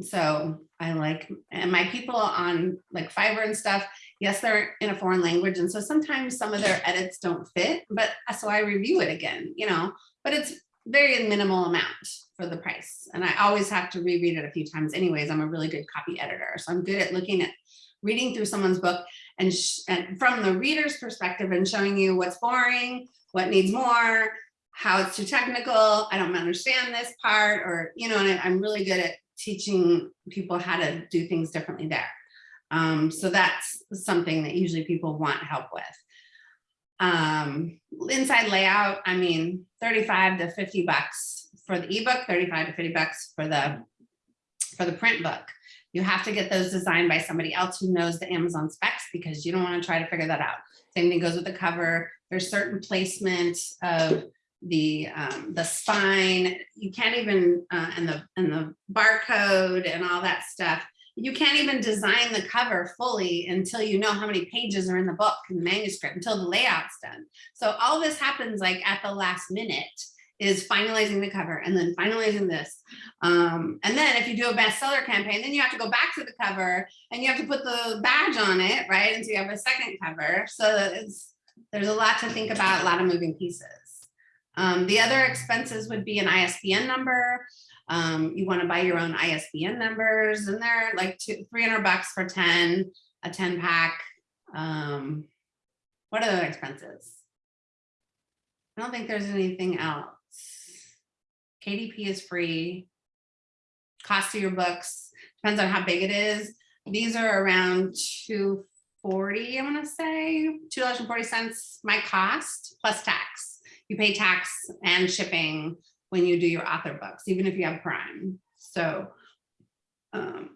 So I like, and my people on like Fiverr and stuff, yes, they're in a foreign language. And so sometimes some of their edits don't fit, but uh, so I review it again, you know, but it's very minimal amount for the price. And I always have to reread it a few times anyways. I'm a really good copy editor. So I'm good at looking at reading through someone's book and, and from the reader's perspective and showing you what's boring, what needs more, how it's too technical, I don't understand this part, or, you know, and I'm really good at teaching people how to do things differently there. Um, so that's something that usually people want help with. Um, inside layout, I mean, 35 to 50 bucks for the ebook, 35 to 50 bucks for the for the print book. You have to get those designed by somebody else who knows the Amazon specs because you don't want to try to figure that out. Same thing goes with the cover. There's certain placement of the um, the spine. You can't even uh, and the and the barcode and all that stuff. You can't even design the cover fully until you know how many pages are in the book and the manuscript until the layout's done. So all this happens like at the last minute is finalizing the cover and then finalizing this. Um, and then if you do a bestseller campaign, then you have to go back to the cover and you have to put the badge on it, right? And so you have a second cover. So it's there's a lot to think about, a lot of moving pieces. Um, the other expenses would be an ISBN number. Um, you want to buy your own ISBN numbers and they're like two, 300 bucks for 10, a 10 pack. Um, what are the expenses? I don't think there's anything else. KDP is free. Cost of your books depends on how big it is. These are around 240, I want to say, $2.40 my cost plus tax. you pay tax and shipping when you do your author books, even if you have Prime. So, um,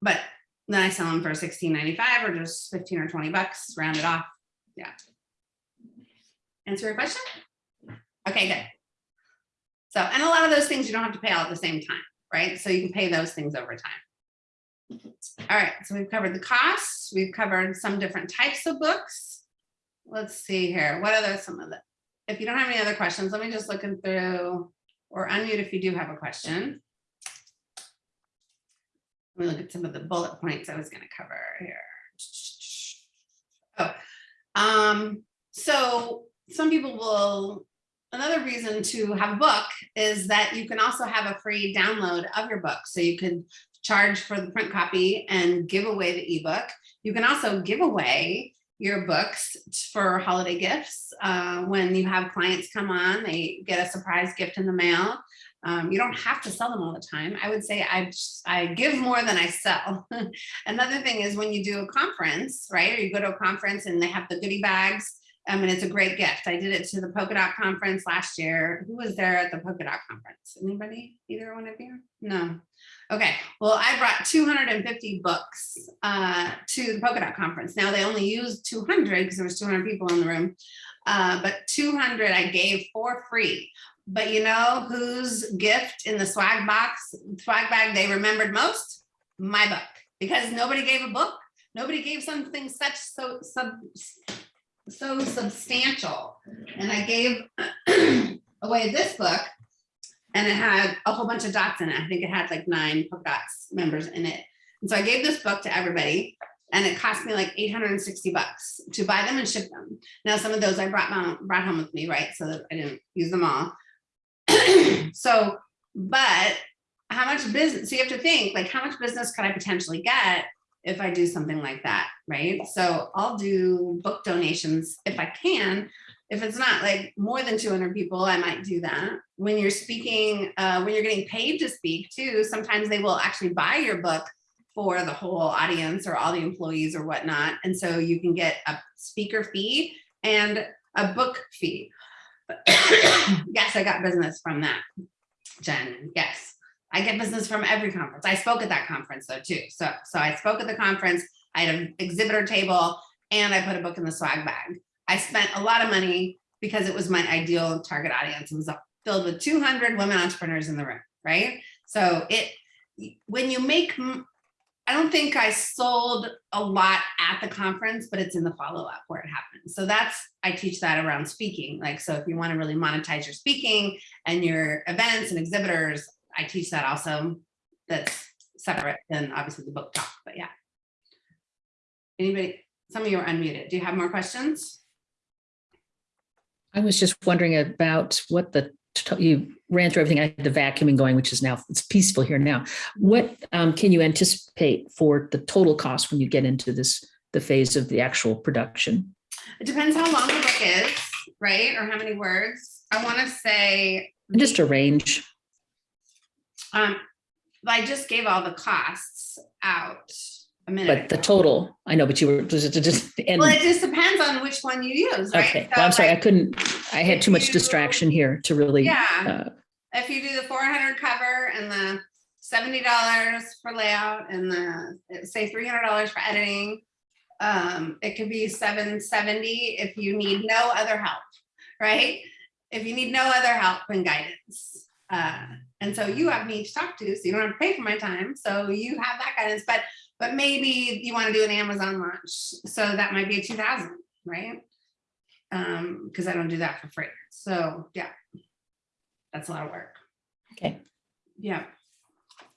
but then I sell them for sixteen ninety-five or just fifteen or twenty bucks, round it off. Yeah. Answer your question? Okay, good. So, and a lot of those things you don't have to pay all at the same time, right? So you can pay those things over time. All right, so we've covered the costs, we've covered some different types of books. Let's see here, what are the, some of the, if you don't have any other questions, let me just looking through or unmute if you do have a question. Let me look at some of the bullet points I was gonna cover here. Oh, um, so some people will, another reason to have a book is that you can also have a free download of your book. So you can charge for the print copy and give away the ebook. You can also give away your books for holiday gifts. Uh, when you have clients come on, they get a surprise gift in the mail. Um, you don't have to sell them all the time. I would say I, I give more than I sell. Another thing is when you do a conference, right? Or you go to a conference and they have the goodie bags. I mean, it's a great gift. I did it to the polka dot conference last year. Who was there at the polka dot conference? Anybody? Either one of you? No. Okay. Well, I brought 250 books uh, to the polka dot conference. Now they only used 200 because there was 200 people in the room. Uh, but 200 I gave for free. But you know whose gift in the swag box, swag bag they remembered most? My book. Because nobody gave a book. Nobody gave something such so sub so substantial. And I gave away this book and it had a whole bunch of dots in it. I think it had like nine polka dots members in it. And so I gave this book to everybody and it cost me like 860 bucks to buy them and ship them. Now, some of those I brought, home, brought home with me, right? So that I didn't use them all. so, but how much business, so you have to think like how much business could I potentially get if I do something like that, right? So I'll do book donations if I can. If it's not like more than 200 people, I might do that. When you're speaking, uh, when you're getting paid to speak too, sometimes they will actually buy your book for the whole audience or all the employees or whatnot. And so you can get a speaker fee and a book fee. yes, I got business from that, Jen, yes. I get business from every conference. I spoke at that conference though too. So, so I spoke at the conference, I had an exhibitor table and I put a book in the swag bag. I spent a lot of money because it was my ideal target audience. It was filled with 200 women entrepreneurs in the room, right? So it, when you make, I don't think I sold a lot at the conference, but it's in the follow-up where it happens. So that's, I teach that around speaking. Like, so if you want to really monetize your speaking and your events and exhibitors, I teach that also. That's separate than obviously the book talk, but yeah. Anybody, some of you are unmuted. Do you have more questions? I was just wondering about what the, you ran through everything. I had the vacuuming going, which is now, it's peaceful here now. What um, can you anticipate for the total cost when you get into this, the phase of the actual production? It depends how long the book is, right? Or how many words. I want to say. Just a range. Um, I just gave all the costs out a minute But the total, I know, but you were just, just, and, Well, it just depends on which one you use, right? okay, So, well, I'm sorry, I couldn't, I had too much you- distraction here to really. Yeah, uh, if you do the four hundred cover and the seventy dollars for layout and the, say three hundred dollars for editing. Um, it could be seven seventy if you need no other help, right? If you need no other help and guidance. Uh, and so you have me to talk to, so you don't have to pay for my time, so you have that guidance, but, but maybe you wanna do an Amazon launch, so that might be a two thousand, right? Um, because I don't do that for free, so, yeah. That's a lot of work. Okay. Yeah.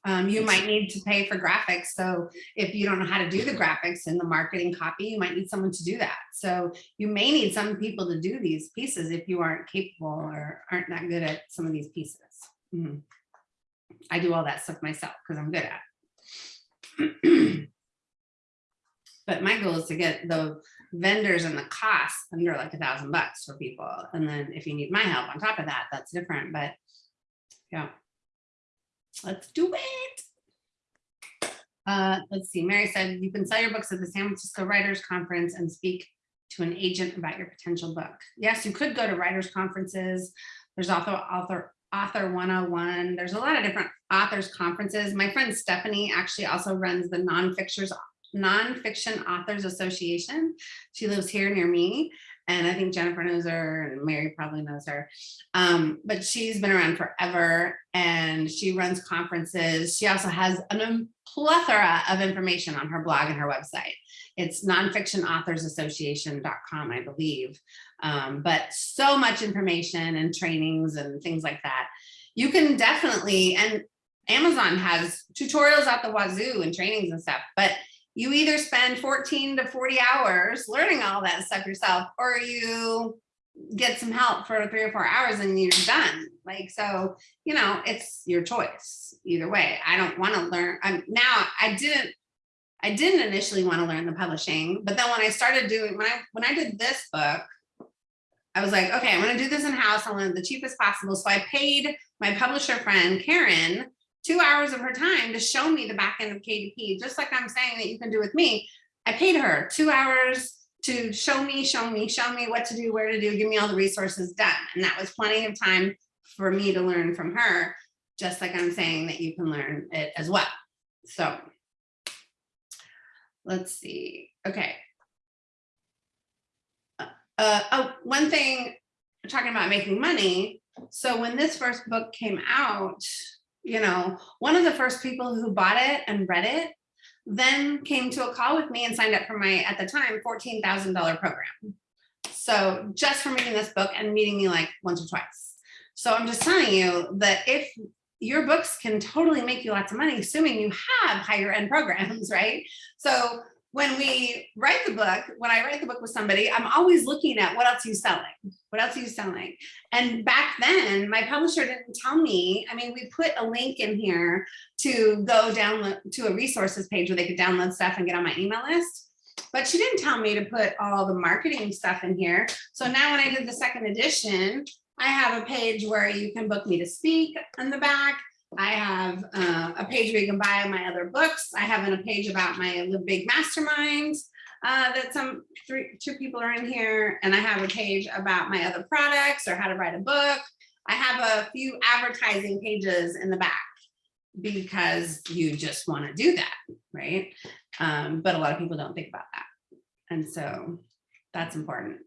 Um, you might need to pay for graphics. So if you don't know how to do the graphics and the marketing copy, you might need someone to do that. So you may need some people to do these pieces if you aren't capable or aren't that good at some of these pieces. Mhm. I do all that stuff myself because I'm good at it. But my goal is to get the vendors and the costs under like a thousand bucks for people. And then if you need my help on top of that, that's different, but yeah. Let's do it. Uh, let's see, Mary said, you can sell your books at the San Francisco Writers Conference and speak to an agent about your potential book. Yes, you could go to writers conferences. There's also author author 101. There's a lot of different authors conferences. My friend Stephanie actually also runs the nonfiction authors association. She lives here near me. And I think Jennifer knows her and Mary probably knows her. Um, but she's been around forever and she runs conferences. She also has a plethora of information on her blog and her website. It's nonfictionauthorsassociation.com, I believe. Um, but so much information and trainings and things like that. You can definitely, and Amazon has tutorials at the wazoo and trainings and stuff, but you either spend 14 to 40 hours learning all that stuff yourself, or you get some help for three or four hours and you're done. Like, so, you know, it's your choice either way. I don't want to learn. I'm now I didn't, I didn't initially want to learn the publishing, but then when I started doing, when I, when I did this book, I was like, okay, I'm going to do this in house. I want the cheapest possible. So I paid my publisher friend, Karen, two hours of her time to show me the back end of KDP, just like I'm saying that you can do with me. I paid her two hours to show me, show me, show me what to do, where to do, give me all the resources done. And that was plenty of time for me to learn from her, just like I'm saying that you can learn it as well. So let's see. Okay. Uh, oh, one thing, talking about making money. So when this first book came out, you know, one of the first people who bought it and read it then came to a call with me and signed up for my, at the time, $14,000 program. So just for reading this book and meeting me like once or twice. So I'm just telling you that if your books can totally make you lots of money, assuming you have higher end programs, right? So when we write the book, when I write the book with somebody, I'm always looking at what else are you selling? What else are you selling? And back then, my publisher didn't tell me. I mean, we put a link in here to go download to a resources page where they could download stuff and get on my email list. But she didn't tell me to put all the marketing stuff in here. So now when I did the second edition, I have a page where you can book me to speak on the back. I have uh, a page where you can buy my other books. I have a page about my Live Big Mastermind uh, that some three, two people are in here. And I have a page about my other products or how to write a book. I have a few advertising pages in the back because you just want to do that, right? Um, but a lot of people don't think about that. And so that's important.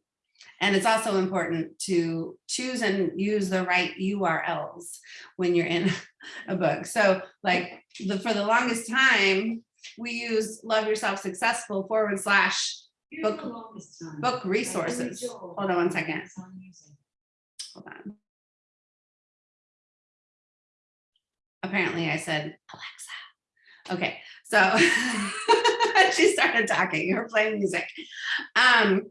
And it's also important to choose and use the right URLs when you're in a book. So like the, for the longest time, we use love yourself successful forward slash book, book resources. Hold on one second. Hold on. Apparently I said, Alexa. Okay, so she started talking or playing music. Um,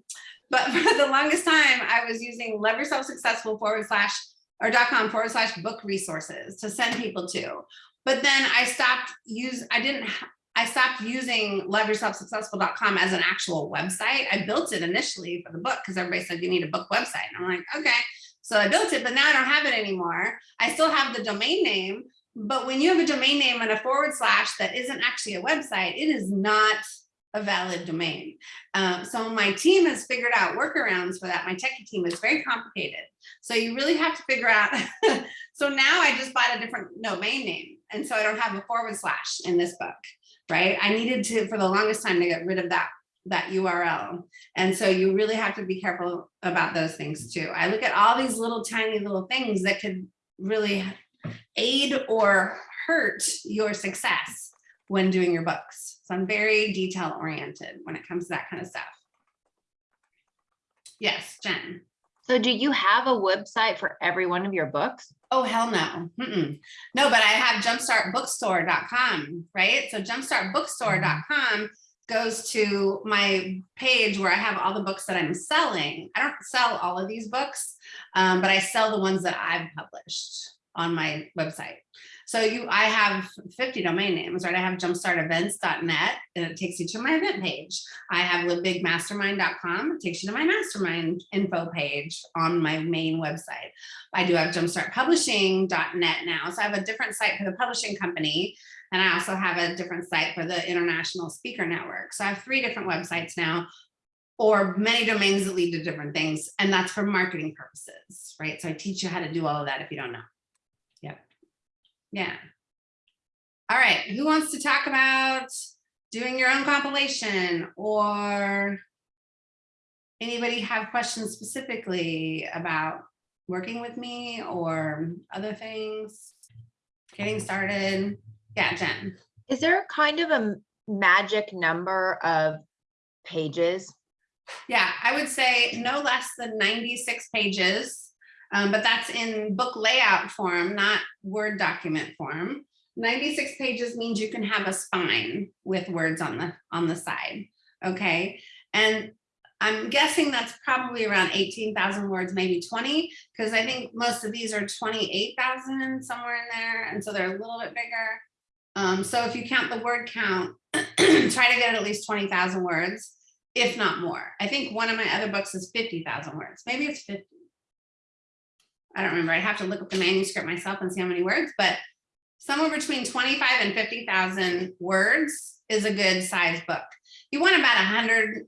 but for the longest time, I was using love yourself successful forward slash or dot com forward slash book resources to send people to. But then I stopped use, I didn't, I stopped using loveyourselfsuccessful.com as an actual website. I built it initially for the book because everybody said you need a book website. And I'm like, okay. So I built it, but now I don't have it anymore. I still have the domain name, but when you have a domain name and a forward slash that isn't actually a website, it is not a valid domain. Um, so my team has figured out workarounds for that. My techie team is very complicated. So you really have to figure out. so now I just bought a different domain name. And so I don't have a forward slash in this book, right? I needed to, for the longest time, to get rid of that that URL. And so you really have to be careful about those things too. I look at all these little tiny little things that could really aid or hurt your success when doing your books. So I'm very detail oriented when it comes to that kind of stuff. Yes, Jen. So do you have a website for every one of your books? Oh, hell no. Mm -mm. No, but I have jumpstartbookstore.com, right? So jumpstartbookstore.com goes to my page where I have all the books that I'm selling. I don't sell all of these books, um, but I sell the ones that I've published on my website. So you, I have 50 domain names, right? I have jumpstartevents.net and it takes you to my event page. I have livebigmastermind.com, it takes you to my mastermind info page on my main website. I do have jumpstartpublishing.net now. So I have a different site for the publishing company. And I also have a different site for the International Speaker Network. So I have three different websites now. or many domains that lead to different things. And that's for marketing purposes, right? So I teach you how to do all of that if you don't know. Yeah. All right, who wants to talk about doing your own compilation or anybody have questions specifically about working with me or other things? Getting started? Yeah, Jen. Is there a kind of a magic number of pages? Yeah, I would say no less than 96 pages, um, but that's in book layout form, not Word document form. 96 pages means you can have a spine with words on the on the side. Okay. And I'm guessing that's probably around 18,000 words, maybe 20, because I think most of these are 28,000 somewhere in there. And so they're a little bit bigger. Um, so if you count the word count, try to get at least 20,000 words, if not more. I think one of my other books is 50,000 words. Maybe it's 50. I don't remember. I'd have to look up the manuscript myself and see how many words, but somewhere between 25 and 50,000 words is a good size book. You want about 100,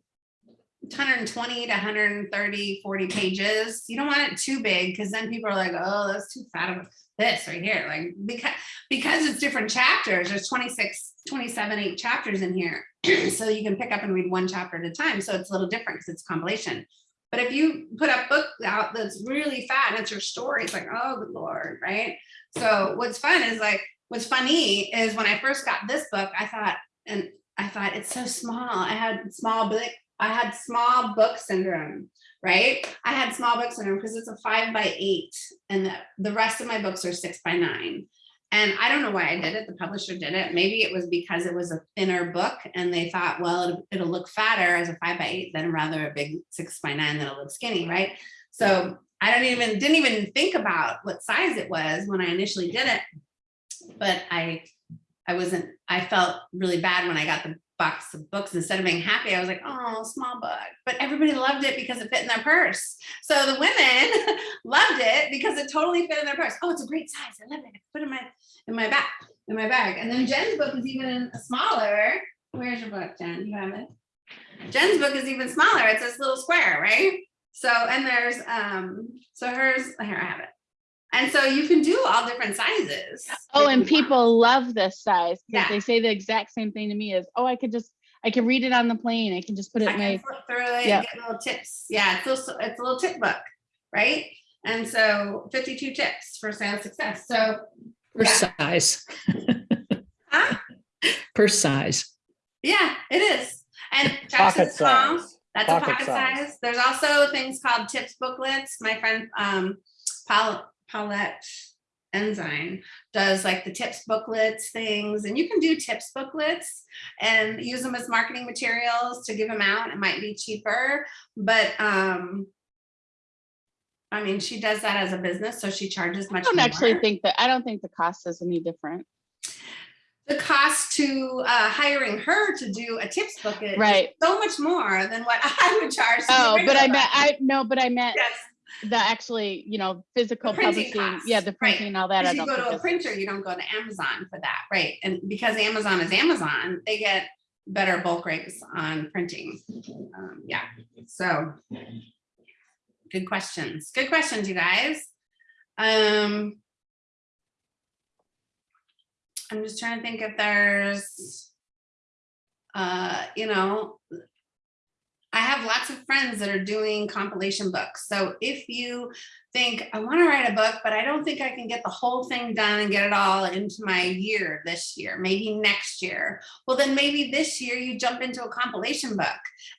120 to 130, 40 pages. You don't want it too big because then people are like, oh, that's too fat of this right here. Like because, because it's different chapters, there's 26, 27, eight chapters in here. so you can pick up and read one chapter at a time. So it's a little different because it's compilation. But if you put a book out that's really fat and it's your story, it's like, oh, good Lord, right? So what's fun is like, what's funny is when I first got this book, I thought, and I thought it's so small. I had small book, I had small book syndrome, right? I had small book syndrome because it's a five by eight and the, the rest of my books are six by nine. And I don't know why I did it. The publisher did it. Maybe it was because it was a thinner book and they thought, well, it'll, it'll look fatter as a five by eight than rather a big six by nine that'll look skinny, right? So I don't even, didn't even think about what size it was when I initially did it. But I, I wasn't, I felt really bad when I got the box of books. Instead of being happy, I was like, oh, small book. But everybody loved it because it fit in their purse. So the women loved it because it totally fit in their purse. Oh, it's a great size. I love it. I put it in my, in my bag, in my bag. And then Jen's book is even smaller. Where's your book, Jen? You have it? Jen's book is even smaller. It's this little square, right? So, and there's, um, so hers, here I have it. And so you can do all different sizes. Oh, and you want. people love this size Yeah. because they say the exact same thing to me is, oh, I could just, I can read it on the plane. I can just put it I in can my, flip through it Yeah. and get little tips. Yeah, it's also, it's a little tip book, right? And so 52 tips for sales success. So, Per Yeah. size. huh? Per size. yeah, it is. And Pocket Small, size. That's Pocket a pocket size. size. There's also things called tips booklets. My friend um, Paul, Paulette Ensign does like the tips booklets things, and you can do tips booklets and use them as marketing materials to give them out. It might be cheaper, but um, I mean, she does that as a business, so she charges much. I don't more. actually think that, I don't think the cost is any different. the cost to uh, hiring her to do a tips booklet is Right. so much more than what I would charge. Oh, but I meant. I, no, but I meant Yes. The actually, you know, physical printing publishing, yeah, costs, the right. printing and all that. I you don't go to a printer, you don't go to Amazon for that, right? And because Amazon is Amazon, they get better bulk rates on printing. Um, Yeah, so. Good questions, good questions, you guys. Um. I'm just trying to think if there's. Uh, you know. I have lots of friends that are doing compilation books. So if you think I want to write a book, but I don't think I can get the whole thing done and get it all into my year this year, maybe next year. Well, then maybe this year you jump into a compilation book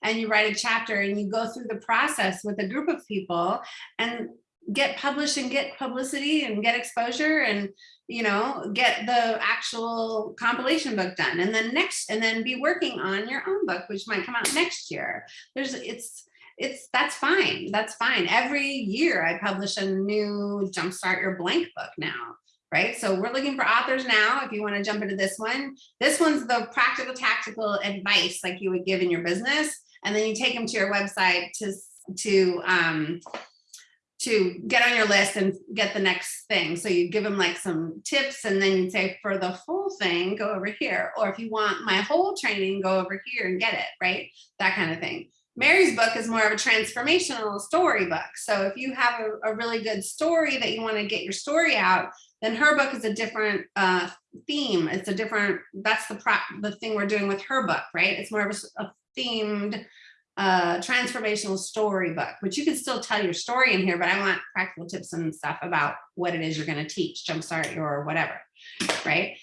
and you write a chapter and you go through the process with a group of people and get published and get publicity and get exposure and you know get the actual compilation book done and then next and then be working on your own book which might come out next year. There's it's it's that's fine that's fine. Every year i publish a new jumpstart your blank book now right? So we're looking for authors now if you want to jump into this one. This one's the practical tactical advice like you would give in your business and then you take them to your website to to um to get on your list and get the next thing. So you give them like some tips and then you say for the full thing, go over here. Or if you want my whole training, go over here and get it, right? That kind of thing. Mary's book is more of a transformational story book. So if you have a, a really good story that you want to get your story out, then her book is a different uh, theme. It's a different, that's the the thing we're doing with her book, right? It's more of a themed uh, transformational story book, which you can still tell your story in here, but I want practical tips and stuff about what it is you're going to teach, jumpstart your whatever, right?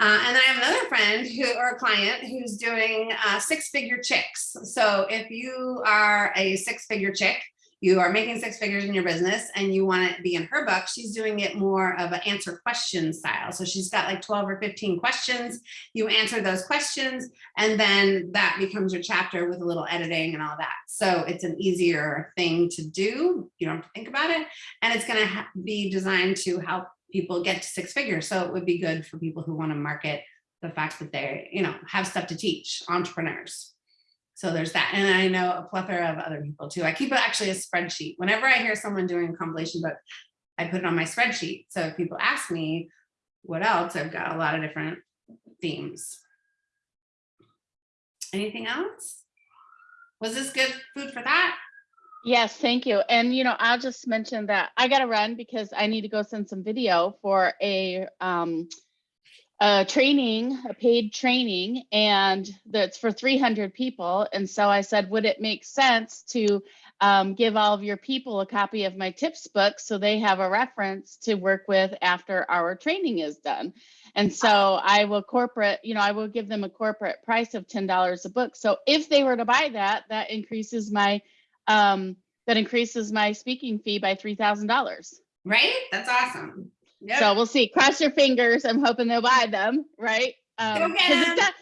Uh, and then I have another friend who, or a client who's doing uh, six figure chicks. So if you are a six figure chick, you are making six figures in your business and you want to be in her book, she's doing it more of an answer question style. So she's got like 12 or 15 questions. You answer those questions and then that becomes your chapter with a little editing and all that. So it's an easier thing to do. You don't have to think about it. And it's going to be designed to help people get to six figures. So it would be good for people who want to market the fact that they, you know, have stuff to teach entrepreneurs. So there's that. And I know a plethora of other people too. I keep actually a spreadsheet. Whenever I hear someone doing a compilation book, I put it on my spreadsheet. So if people ask me what else, I've got a lot of different themes. Anything else? Was this good food for that? Yes, thank you. And you know, I'll just mention that I gotta run because I need to go send some video for a um a training, a paid training, and that's for 300 people. And so I said, would it make sense to um, give all of your people a copy of my tips book so they have a reference to work with after our training is done? And so I will corporate, you know, I will give them a corporate price of $10 a book. So if they were to buy that, that increases my um, that increases my speaking fee by three thousand dollars. Right? That's awesome. Yep. So we'll see. Cross your fingers. I'm hoping they'll buy them, right? Um, because 'em. it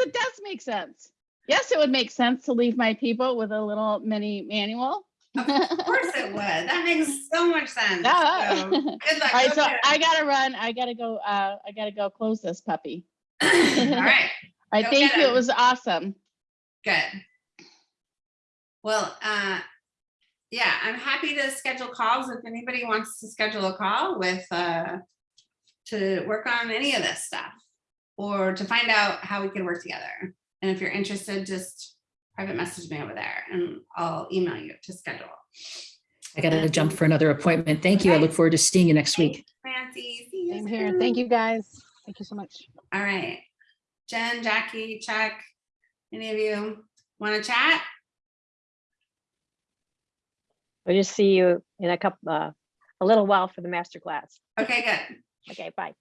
it does make sense. Yes, it would make sense to leave my people with a little mini manual. Of course it would. That makes so much sense. Yeah. So, good luck. All right, so. I gotta run. I gotta go. Uh, I gotta go close this puppy. All right, right, Go thank you. It was awesome. good. Well, uh, yeah, I'm happy to schedule calls if anybody wants to schedule a call with, uh, to work on any of this stuff or to find out how we can work together. And if you're interested, just private message me over there and I'll email you to schedule. I gotta jump for another appointment. Thank you. I look forward to seeing you next week. Nancy, see you Same here. Thank you, guys. Thank you so much. All right. Jen, Jackie, Chuck, any of you want to chat? We'll just see you in a couple, uh, a little while for the master class. Okay, good. Okay, bye.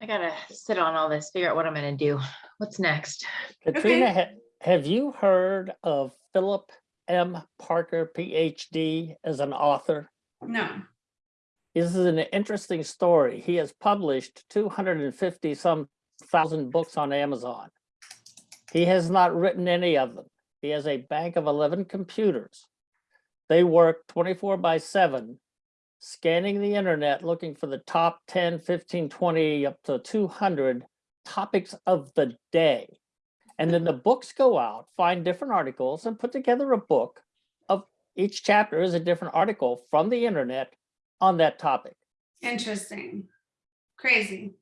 I gotta sit on all this, figure out what I'm gonna do. What's next? Katrina, ha- have you heard of Philip M. Parker, PhD, as an author? No. This is an interesting story. He has published 250 some thousand books on Amazon. He has not written any of them. He has a bank of 11 computers. They work 24 by 7, scanning the internet, looking for the top 10, 15, 20, up to 200 topics of the day. And then the books go out, find different articles, and put together a book of each chapter is a different article from the internet on that topic. Interesting. Crazy.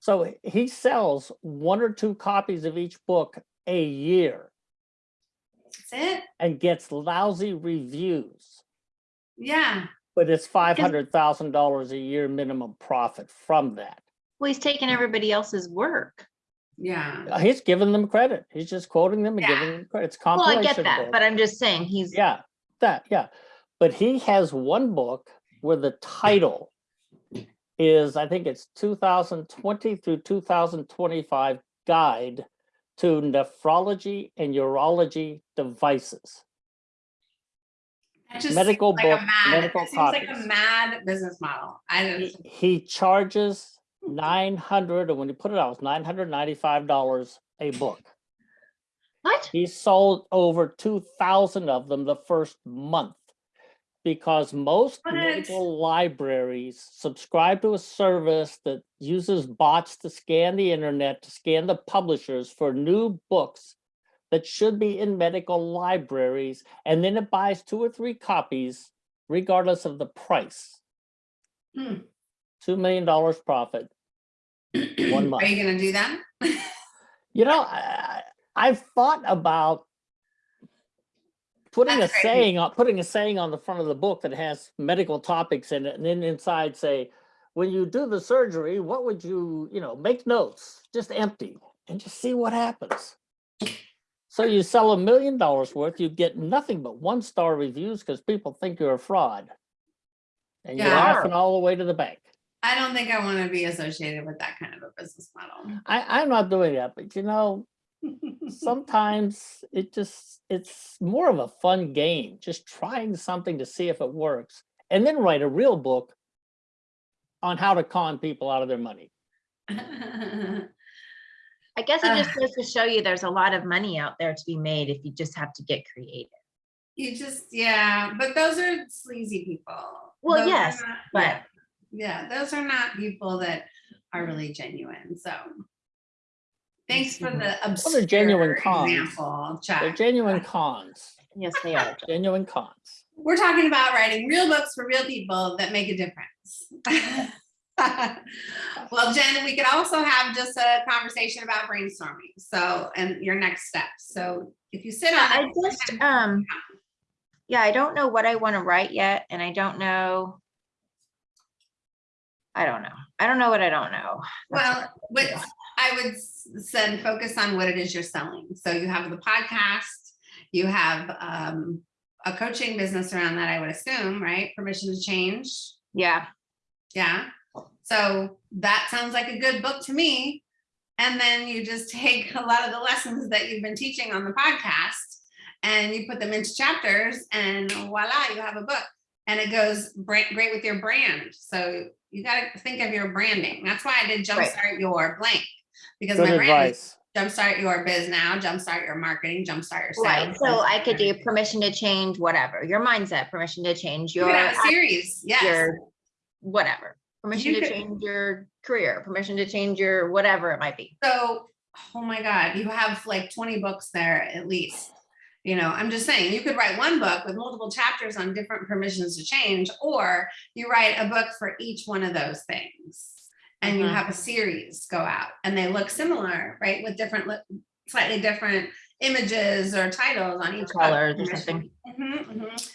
So he sells one or two copies of each book a year That's it? and gets lousy reviews, Yeah. but it's five hundred thousand dollars a year minimum profit from that. Well, he's taking everybody else's work. Yeah. He's giving them credit. He's just quoting them and Yeah. giving them credit. It's Well, I get that, book. but I'm just saying he's, Yeah, that, yeah. But he has one book where the title is, I think it's two thousand twenty through two thousand twenty-five guide to nephrology and urology devices. Medical like a book, mad- medical seems like a mad business model. I He, don't, he charges nine hundred, and when he put it out, it was nine hundred ninety-five dollars a book. what? He sold over two thousand of them the first month. Because most medical libraries subscribe to a service that uses bots to scan the internet, to scan the publishers for new books that should be in medical libraries, and then it buys two or three copies regardless of the price. Hmm. Two million dollars profit. One month. are you gonna do that? You know, I, I've thought about putting a That's great. saying on, putting a saying on the front of the book that has medical topics in it, and then inside say, when you do the surgery, what would you, you know, make notes, just empty, and just see what happens. So you sell a million dollars worth, you get nothing but one-star reviews because people think you're a fraud. And you're Yeah. laughing all the way to the bank. I don't think I want to be associated with that kind of a business model. I, I'm not doing that, but you know, sometimes it just it's more of a fun game just trying something to see if it works and then write a real book on how to con people out of their money I guess it just Ugh. goes to show you there's a lot of money out there to be made if you just have to get creative. You just, yeah, but those are sleazy people. Well, Those yes, not- but- yeah, Yeah, those are not people that are really genuine, so. Thanks for the they're genuine cons. example, they're genuine cons Yes, they are. genuine cons We're talking about writing real books for real people that make a difference. Well, Jen, we could also have just a conversation about brainstorming, so, and your next steps. So if you sit on. I just, um, yeah, I don't know what I want to write yet, and I don't know. I don't know. I don't know what I don't know. That's Well, what Yeah. I would send focus on what it is you're selling. So you have the podcast, you have um, a coaching business around that, I would assume, right? Permission to change. Yeah, Yeah. So that sounds like a good book to me. And then you just take a lot of the lessons that you've been teaching on the podcast and you put them into chapters and voila, you have a book. And it goes great with your brand. So you got to think of your branding. That's why I did Right. jumpstart your blank because good my brand is advice jumpstart your biz now, jumpstart your marketing, jumpstart your right. sales. So I could do permission to change whatever, your mindset, permission to change your, could series. Yes. your, whatever. Permission You to could- change your career, permission to change your whatever it might be. So, oh my God, you have like twenty books there at least. You know, I'm just saying, you could write one book with multiple chapters on different permissions to change, or you write a book for each one of those things. And you Mhm. have a series go out and they look similar, right? With different, slightly different images or titles on each. book. Colors or something. Mhm, mhm.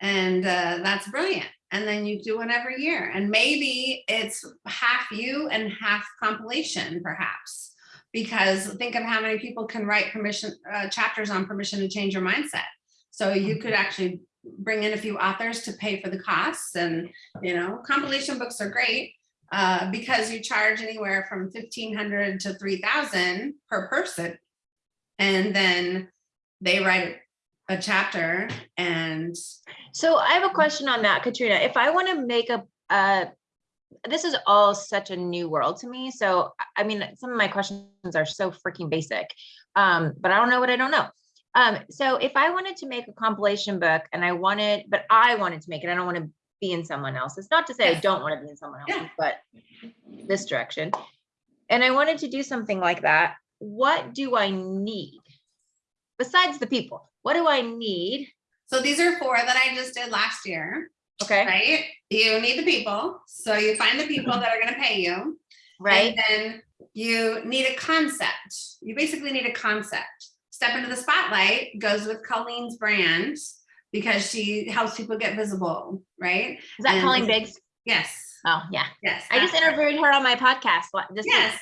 And uh, that's brilliant. And then you do one every year. And maybe it's half you and half compilation, perhaps. Because think of how many people can write permission uh, chapters on permission to change your mindset. So you could actually bring in a few authors to pay for the costs. And you know, compilation books are great uh, because you charge anywhere from fifteen hundred to three thousand per person. And then they write a chapter and So I have a question on that, Katrina. If I want to make a, uh, this is all such a new world to me. So, I mean, some of my questions are so freaking basic. Um, but I don't know what I don't know. Um, so if I wanted to make a compilation book and I wanted, but I wanted to make it, I don't want to be in someone else's. Not to say I don't want to be in someone else's, but this direction. And I wanted to do something like that. What do I need? Besides the people, what do I need? so these are four that I just did last year, Okay, right? You need the people. So you find the people that are gonna pay you. right? And then you need a concept. You basically need a concept. Step into the spotlight goes with Colleen's brand because she helps people get visible, right? Is that and- Colleen Biggs? Yes, Oh, yeah. yes. I just her. interviewed her on my podcast. this week. Yes.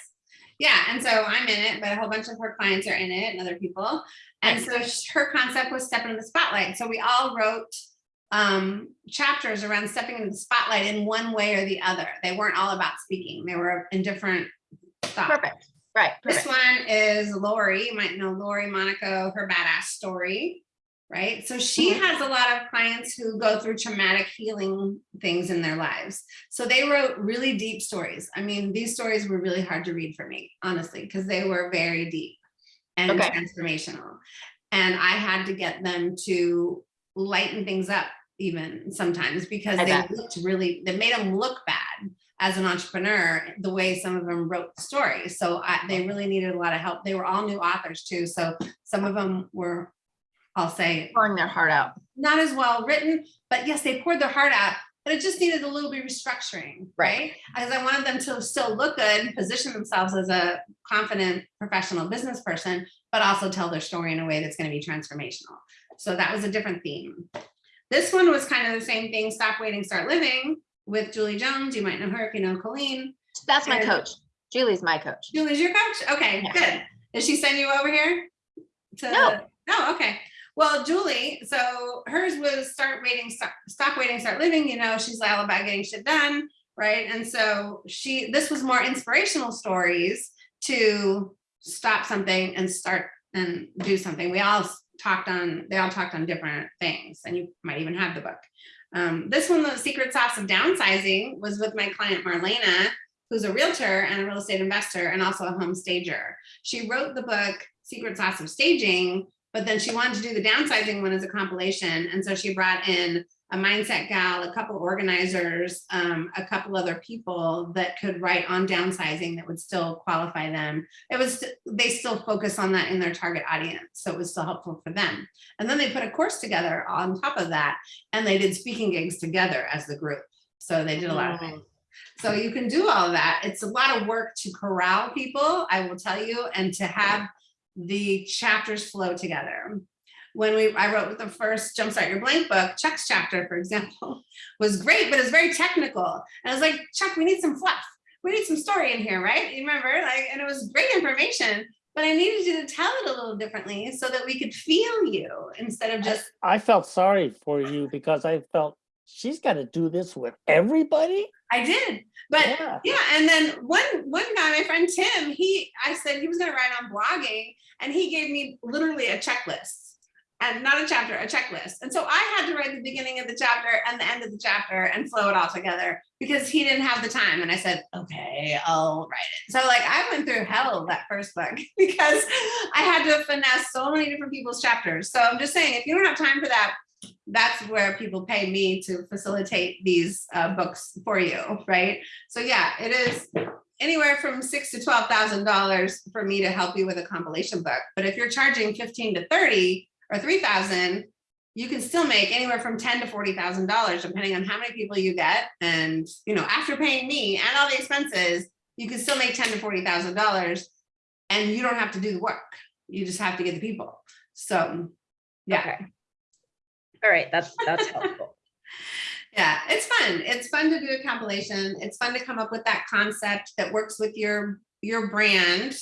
Yeah, and so I'm in it, but a whole bunch of her clients are in it and other people. And so her concept was stepping in the spotlight. So we all wrote um chapters around stepping into the spotlight in one way or the other. They weren't all about speaking. They were in different thoughts. Perfect. Right. This one is Lori. You might know Lori Monaco, her badass story, right? So she Mhm. has a lot of clients who go through traumatic healing things in their lives. So they wrote really deep stories. I mean, these stories were really hard to read for me, honestly, because they were very deep and Okay. transformational. And I had to get them to lighten things up even sometimes because I they bet. looked really, they made them look bad as an entrepreneur, the way some of them wrote the stories. So I, they really needed a lot of help. They were all new authors too. So some of them were, I'll say, Pouring their heart out. not as well written, but yes, they poured their heart out, but it just needed a little bit of restructuring, Right. Because I wanted them to still look good, position themselves as a confident professional business person, but also tell their story in a way that's gonna be transformational. So that was a different theme. This one was kind of the same thing, Stop Waiting, Start Living with Julie Jones. You might know her if you know Colleen. That's my And- coach. Julie's my coach. Julie's your coach? Okay, Yeah. good. Did she send you over here? to- No. No, okay. Well, Julie, so hers was start waiting, stop, stop waiting, start living, you know, she's all about getting shit done, right? And so she, this was more inspirational stories to stop something and start and do something. We all talked on, they all talked on different things and you might even have the book. Um, this one, the secret sauce of downsizing was with my client Marlena, who's a realtor and a real estate investor and also a home stager. She wrote the book Secret Sauce of Staging, but then she wanted to do the downsizing one as a compilation. And so she brought in a mindset gal, a couple organizers, um, a couple other people that could write on downsizing that would still qualify them. It was, they still focus on that in their target audience. So it was still helpful for them. And then they put a course together on top of that and they did speaking gigs together as the group. So they did a lot of things. So you can do all of that. It's a lot of work to corral people, I will tell you, and to have the chapters flow together. When we, I wrote the first Jumpstart Your Blank book, Chuck's chapter, for example, was great, but it's very technical. And I was like, Chuck, we need some fluff. We need some story in here, right? You remember? Like, and it was great information, but I needed you to tell it a little differently so that we could feel you instead of just I felt sorry for you because I felt she's got to do this with everybody. I did, but Yeah. yeah. And then one one guy, my friend Tim, he I said he was going to write on blogging, and he gave me literally a checklist, and not a chapter, a checklist. And so I had to write the beginning of the chapter and the end of the chapter and flow it all together because he didn't have the time. And I said, okay, I'll write it. So like I went through hell that first book because I had to finesse so many different people's chapters. So I'm just saying, if you don't have time for that, that's where people pay me to facilitate these uh, books for you, right? So yeah, it is anywhere from six to twelve thousand dollars for me to help you with a compilation book. But if you're charging fifteen to thirty or three thousand, you can still make anywhere from ten to forty thousand dollars, depending on how many people you get. And you know, after paying me and all the expenses, you can still make ten to forty thousand dollars, and you don't have to do the work. You just have to get the people. So, yeah. Okay. All right, that's, that's helpful. Yeah, it's fun. It's fun to do a compilation. It's fun to come up with that concept that works with your your brand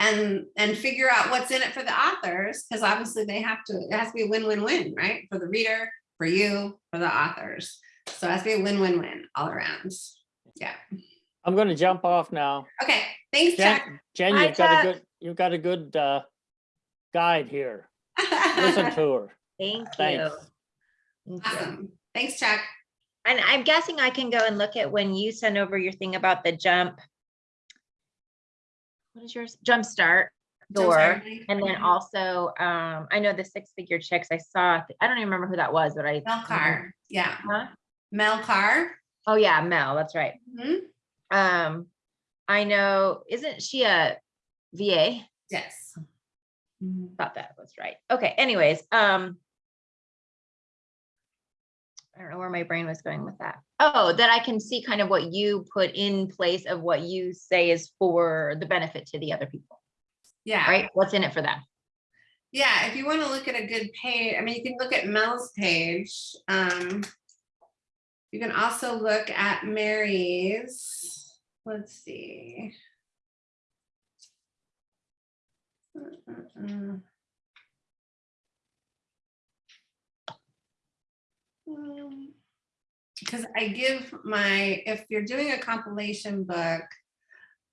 and and figure out what's in it for the authors because obviously they have to it has to be a win-win-win, right? For the reader, for you, for the authors. So it has to be a win-win-win all around. Yeah. I'm going to jump off now. Okay, thanks, Jen, Chuck. Jen, Bye, you've got a good, you've got a good uh, guide here. Listen to her. Thank you. Thanks. Thank you. Awesome. Thanks, Chuck. And I'm guessing I can go and look at when you send over your thing about the jump. What is yours? Jumpstart door. Jumpstart. And then also, um, I know the six figure checks I saw, I don't even remember who that was, but I. Mel Carr. Yeah. Huh? Mel Carr. Oh, yeah, Mel, that's right. Mhm. Um, I know, isn't she a VA? Yes. Thought that was right. Okay, anyways, um. I don't know where my brain was going with that. Oh, that I can see kind of what you put in place of what you say is for the benefit to the other people, Yeah. right? What's in it for them? Yeah, if you want to look at a good page, I mean, you can look at Mel's page. Um, you can also look at Mary's. Let's see. Mm-mm-mm. Um, Because I give my, if you're doing a compilation book,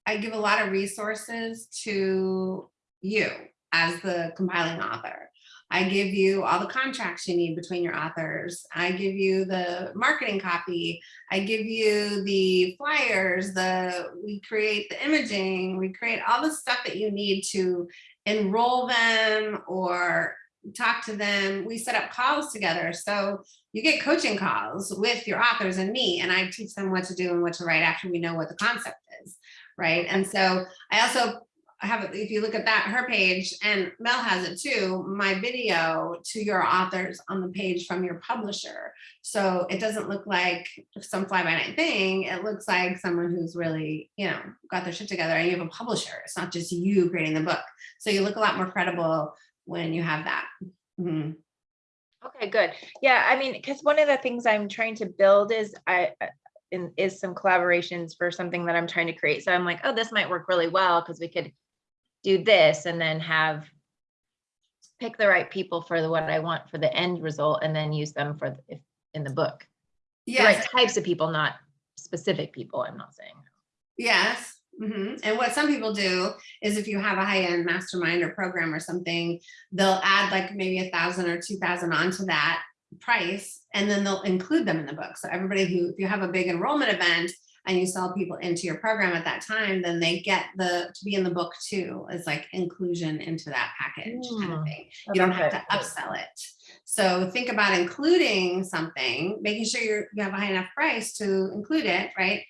I give a lot of resources to you as the compiling author. I give you all the contracts you need between your authors. I give you the marketing copy. I give you the flyers, the we create the imaging, we create all the stuff that you need to enroll them or talk to them. We set up calls together. So you get coaching calls with your authors and me, and I teach them what to do and what to write after we know what the concept is. Right. And so I also have, if you look at that, her page, and Mel has it too, my video to your authors on the page from your publisher. So it doesn't look like some fly by night thing. It looks like someone who's really, you know, got their shit together and you have a publisher. It's not just you creating the book. So you look a lot more credible when you have that. Mhm. Okay, good. Yeah, I mean, because one of the things I'm trying to build is I, uh, in, is some collaborations for something that I'm trying to create. So I'm like, oh, this might work really well because we could do this and then have pick the right people for the what I want for the end result and then use them for the, if, in the book. The right types of people, not specific people, I'm not saying. yes. Mhm. And what some people do is if you have a high-end mastermind or program or something, they'll add like maybe a thousand or two thousand onto that price, and then they'll include them in the book. So everybody who, if you have a big enrollment event and you sell people into your program at that time, then they get the, to be in the book too, as like inclusion into that package kind of Hmm. thing. You don't have to upsell it. So think about including something, making sure you're, you have a high enough price to include it, right?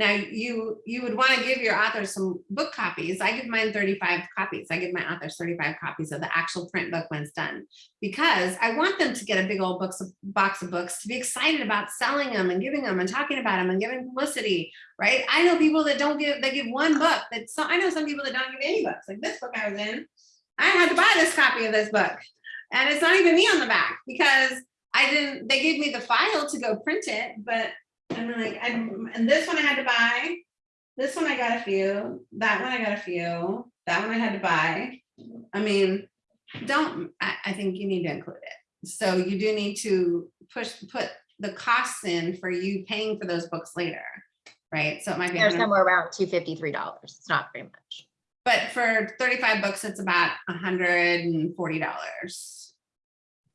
Now, you, you would want to give your authors some book copies. I give mine 35 copies. I give my authors 35 copies of the actual print book when it's done. Because I want them to get a big old books, box of books, to be excited about selling them and giving them and talking about them and giving publicity, right? I know people that don't give, they give one book. That's so, I know some people that don't give any books, like this book I was in. I had to buy this copy of this book. And it's not even me on the back because I didn't, they gave me the file to go print it, but I'm like, I'm, and this one I had to buy. This one I got a few, that one I got a few, that one I had to buy. I mean, don't, I, I think you need to include it. So you do need to push, put the costs in for you paying for those books later, right? So it might be. They're 100 somewhere around two fifty-three dollars. It's not very much. but for thirty-five books, it's about hundred and forty dollars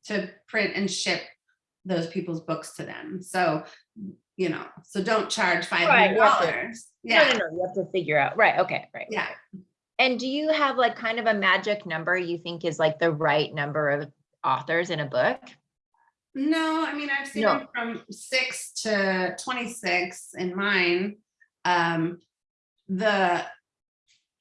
to print and ship those people's books to them. So, you know, so don't charge five hundred you have to- dollars. No, no, Yeah, no, you have to figure out, right, okay, right. yeah. And do you have like kind of a magic number you think is like the right number of authors in a book? No, I mean, I've seen No. them from six to twenty-six in mine. Um, the,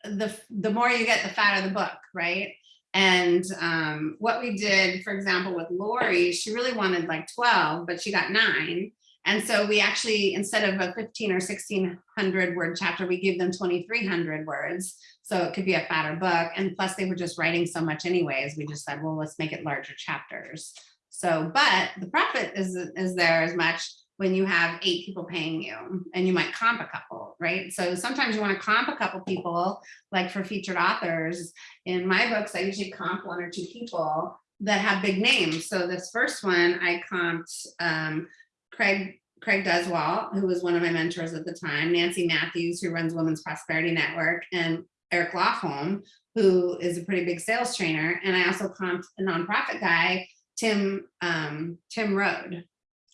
the, the more you get, the fatter the book, right? And um, what we did, for example, with Lori, she really wanted like twelve, but she got nine. And so we actually, instead of a fifteen or sixteen hundred word chapter, we gave them twenty-three hundred words. So it could be a fatter book. And plus they were just writing so much anyways. We just said, well, let's make it larger chapters. So, but the profit is, is there as much when you have eight people paying you and you might comp a couple, right? So sometimes you want to comp a couple people, like for featured authors. In my books, I usually comp one or two people that have big names. So this first one, I comped um, Craig Craig Duswalt, who was one of my mentors at the time, Nancy Matthews, who runs Women's Prosperity Network, and Eric Lofholm, who is a pretty big sales trainer. And I also comped a nonprofit guy, Tim um, Tim Road.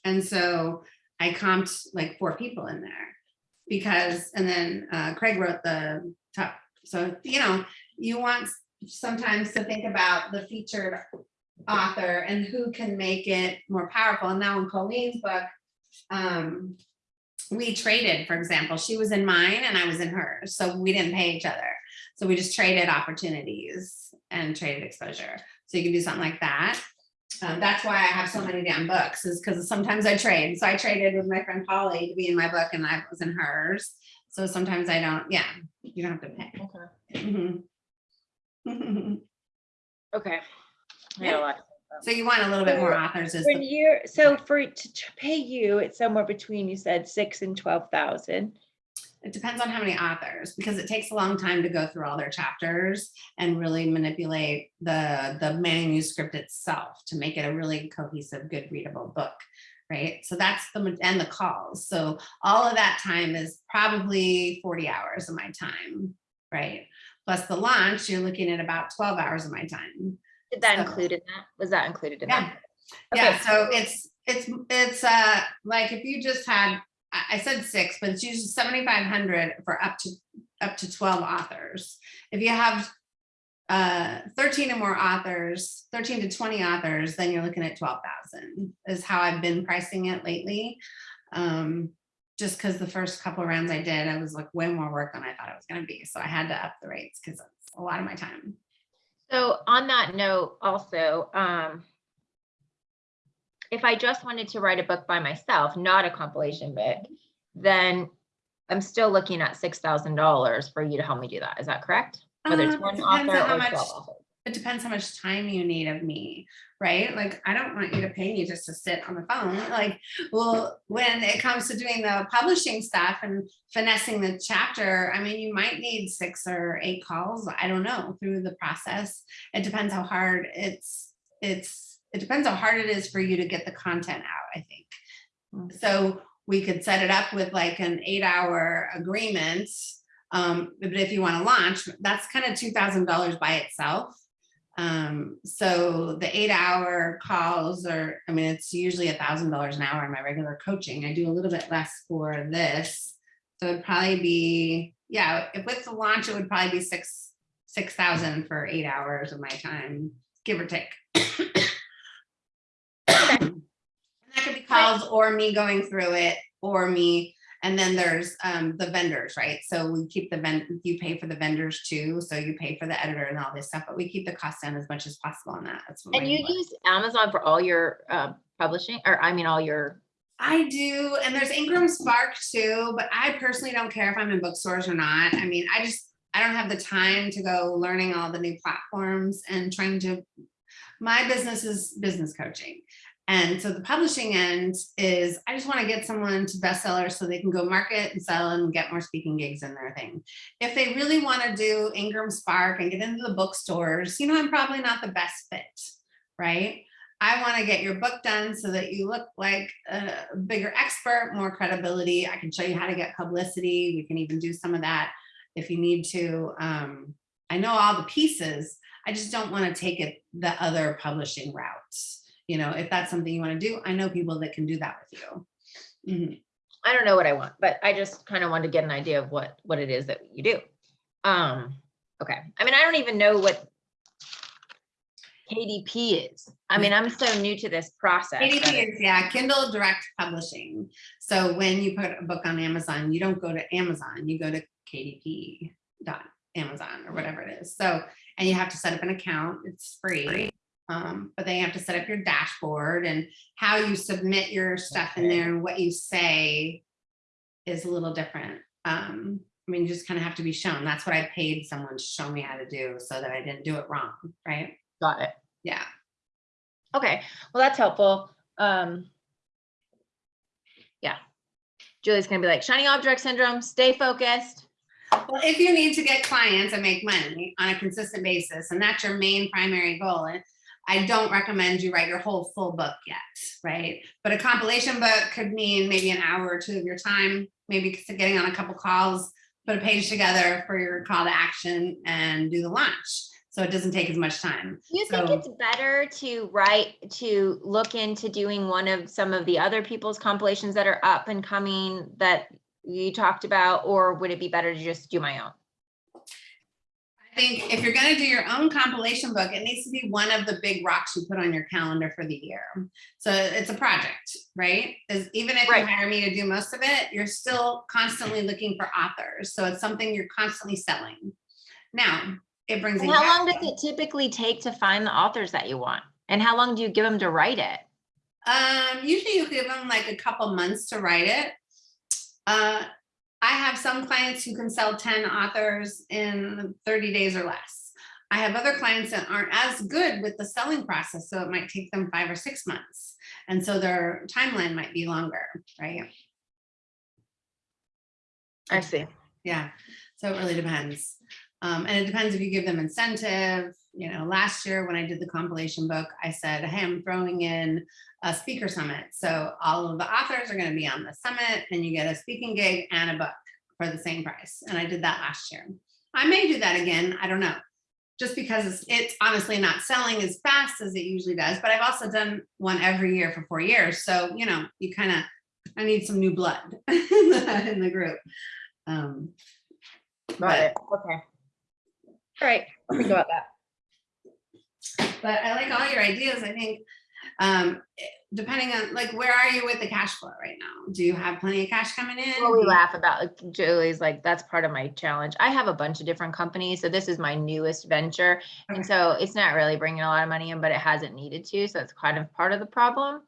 And so I comped like four people in there because, and then uh, Craig wrote the top. So, you know, you want sometimes to think about the featured author and who can make it more powerful. And now in Colleen's book, um, we traded, for example, she was in mine and I was in hers. So we didn't pay each other. So we just traded opportunities and traded exposure. So you can do something like that. Um, that's why I have so many damn books is because sometimes I trade. So I traded with my friend Polly to be in my book and I was in hers. So sometimes I don't, yeah, you don't have to pay. Mhm. Okay. I got a lot. So you want a little bit more authors is When the, you're, so for, to to pay you, it's somewhere between, you said six and twelve thousand. it depends on how many authors, because it takes a long time to go through all their chapters and really manipulate the, the manuscript itself to make it a really cohesive, good readable book. Right, so that's the, and the calls. So all of that time is probably forty hours of my time, right? Plus the launch, you're looking at about twelve hours of my time. Did that So- include in that? Was that included in Yeah. that? Yeah, Okay. so it's, it's, it's, uh, like if you just had, I, said six, but it's usually seventy-five hundred for up to, up to twelve authors. If you have uh, thirteen or more authors, thirteen to twenty authors, then you're looking at twelve thousand is how I've been pricing it lately. Um, just because the first couple rounds I did, I was like way more work than I thought it was gonna be, so I had to up the rates because it's a lot of my time. So on that note, also, um, if I just wanted to write a book by myself, not a compilation book, then I'm still looking at six thousand dollars for you to help me do that. Is that correct? Whether it's Um, one author on or much- twelve authors. It depends how much time you need of me, right? Like, I don't want you to pay me just to sit on the phone. Like, well, when it comes to doing the publishing stuff and finessing the chapter, I mean, you might need six or eight calls. I don't know through the process. It depends how hard it's, it's, it depends how hard it is for you to get the content out, I think. Mm. So we could set it up with like an eight hour agreement. Um, but if you want to launch, that's kind of two thousand dollars by itself. Um, so the eight hour calls are, I mean, it's usually a thousand dollars an hour in my regular coaching. I do a little bit less for this. So it'd probably be, yeah, if with the launch, it would probably be six, six thousand for eight hours of my time, give or take. And That could be calls or me going through it or me, and then there's um the vendors, right? So we keep the vend, you pay for the vendors too, so you pay for the editor and all this stuff, but we keep the cost down as much as possible on that. And you use Amazon for all your uh, publishing, or I mean, all your, I do, and there's Ingram Spark too, but I personally don't care if I'm in bookstores or not. I mean, I just, I don't have the time to go learning all the new platforms and trying to, my business is business coaching. And so the publishing end is, I just want to get someone to bestseller so they can go market and sell and get more speaking gigs in their thing. If they really want to do Ingram Spark and get into the bookstores, you know, I'm probably not the best fit, right? I want to get your book done so that you look like a bigger expert, more credibility. I can show you how to get publicity. We can even do some of that if you need to. Um, I know all the pieces. I just don't want to take it the other publishing routes. You know, if that's something you want to do, I know people that can do that with you. Mhm. I don't know what I want, but I just kind of wanted to get an idea of what, what it is that you do. Um, okay, I mean, I don't even know what KDP is. I mean, I'm so new to this process. KDP is, yeah, Kindle Direct Publishing. So when you put a book on Amazon, you don't go to Amazon, you go to KDP dot Amazon or whatever it is. So, and you have to set up an account, it's free. Um, but then you have to set up your dashboard and how you submit your stuff in there and what you say is a little different. Um, I mean, you just kind of have to be shown. That's what I paid someone to show me how to do so that I didn't do it wrong, right? Got it. Yeah. Okay, well, that's helpful. Um. Yeah. Julie's gonna be like, shiny object syndrome, stay focused. Well, if you need to get clients and make money on a consistent basis, and that's your main primary goal, and I don't recommend you write your whole full book yet, right? But a compilation book could mean maybe an hour or two of your time, maybe getting on a couple calls, put a page together for your call to action and do the launch. So it doesn't take as much time. Do you think it's better to write, to look into doing one of some of the other people's compilations that are up and coming that you talked about, or would it be better to just do my own? Think if you're gonna do your own compilation book, it needs to be one of the big rocks you put on your calendar for the year. So it's a project, right? Is even if you hire me to do most of it, you're still constantly looking for authors. So it's something you're constantly selling. Now, it brings. And in how long does it typically take to find the authors that you want? And how long do you give them to write it? Um, usually you give them like a couple months to write it. Uh, I have some clients who can sell ten authors in thirty days or less. I have other clients that aren't as good with the selling process, so it might take them five or six months. And so their timeline might be longer, right? I see. Yeah, so it really depends. Um, and it depends if you give them incentive. You know, last year when I did the compilation book, I said, hey, I'm throwing in a speaker summit. So all of the authors are gonna be on the summit and you get a speaking gig and a book for the same price. And I did that last year. I may do that again, I don't know. Just because it's, it's honestly not selling as fast as it usually does, but I've also done one every year for four years. So, you know, you kind of, I need some new blood in the, in the group. Um, Got but- it. Okay. All right, I'll think about that. but I like all your ideas. I think Um, depending on, like, where are you with the cash flow right now? Do you have plenty of cash coming in? Well, we laugh about, like, Julie's like, that's part of my challenge. I have a bunch of different companies, so this is my newest venture. Okay. And so it's not really bringing a lot of money in, but it hasn't needed to, so it's kind of part of the problem.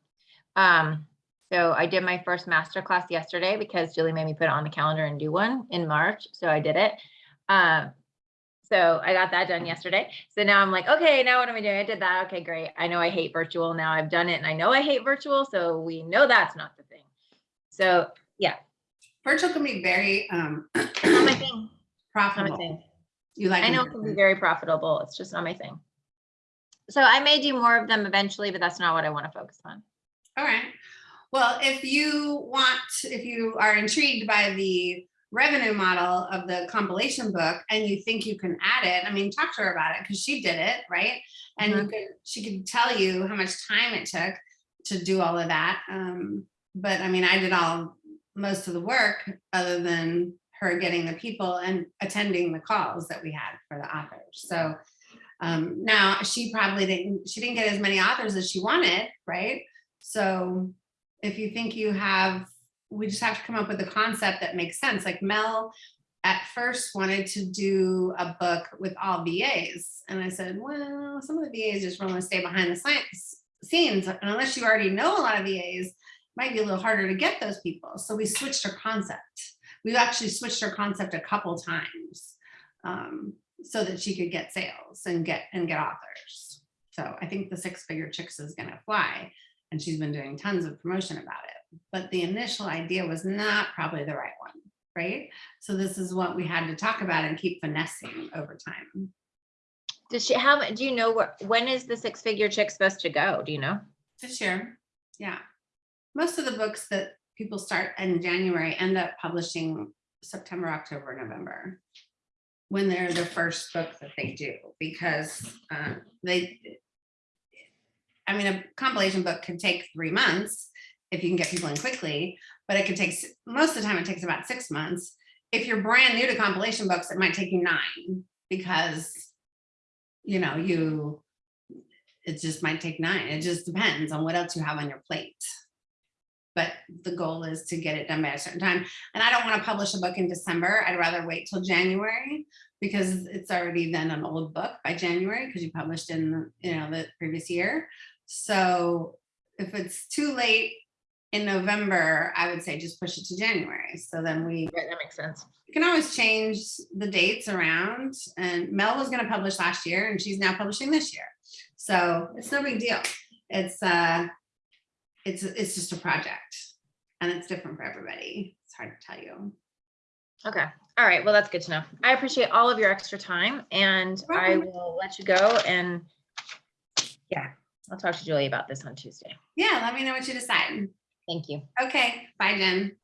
Um, so I did my first masterclass yesterday because Julie made me put it on the calendar and do one in March, so I did it. Um, so I got that done yesterday. So now I'm like, okay, now what am I doing? I did that. Okay, great. I know I hate virtual. Now I've done it and I know I hate virtual, so we know that's not the thing. So yeah. Virtual can be very, um, not my thing. It's not my profitable. thing. You like. I know it can be very profitable. It's just not my thing. So I may do more of them eventually, but that's not what I want to focus on. All right. Well, if you want, if you are intrigued by the revenue model of the compilation book and you think you can add it, I mean, talk to her about it because she did it, right? And you could, she could tell you how much time it took to do all of that. Um, but I mean, I did all, most of the work other than her getting the people and attending the calls that we had for the authors. So um, now she probably didn't, she didn't get as many authors as she wanted, right? So if you think you have, we just have to come up with a concept that makes sense. Like Mel at first wanted to do a book with all VAs. And I said, well, some of the VAs just want to stay behind the science scenes. And unless you already know a lot of VAs, it might be a little harder to get those people. So we switched our concept. We've actually switched our concept a couple times um, so that she could get sales and get and get authors. So I think the six figure chicks is gonna fly and she's been doing tons of promotion about it. But the initial idea was not probably the right one, right? So this is what we had to talk about and keep finessing over time. Does she, how, do you know what, when is the six figure chick supposed to go? Do you know? This year, yeah. Most of the books that people start in January end up publishing September, October, November. When they're the first book that they do, because uh, they. I mean, a compilation book can take three months if you can get people in quickly, but it could take, most of the time it takes about six months. If you're brand new to compilation books, it might take you nine because. You know, you it just might take nine. It just depends on what else you have on your plate. But the goal is to get it done by a certain time. And I don't want to publish a book in December. I'd rather wait till January because it's already then an old book by January because you published in, you know, the previous year. So if it's too late in November, I would say just push it to January. So then we Right, that makes sense. you can always change the dates around and Mel was gonna publish last year and she's now publishing this year. So it's no big deal. It's uh, it's, it's just a project and it's different for everybody. It's hard to tell you. Okay, all right, well, that's good to know. I appreciate all of your extra time and I will let you go and yeah, I'll talk to Julie about this on Tuesday. Yeah, let me know what you decide. Thank you. Okay, bye Jen.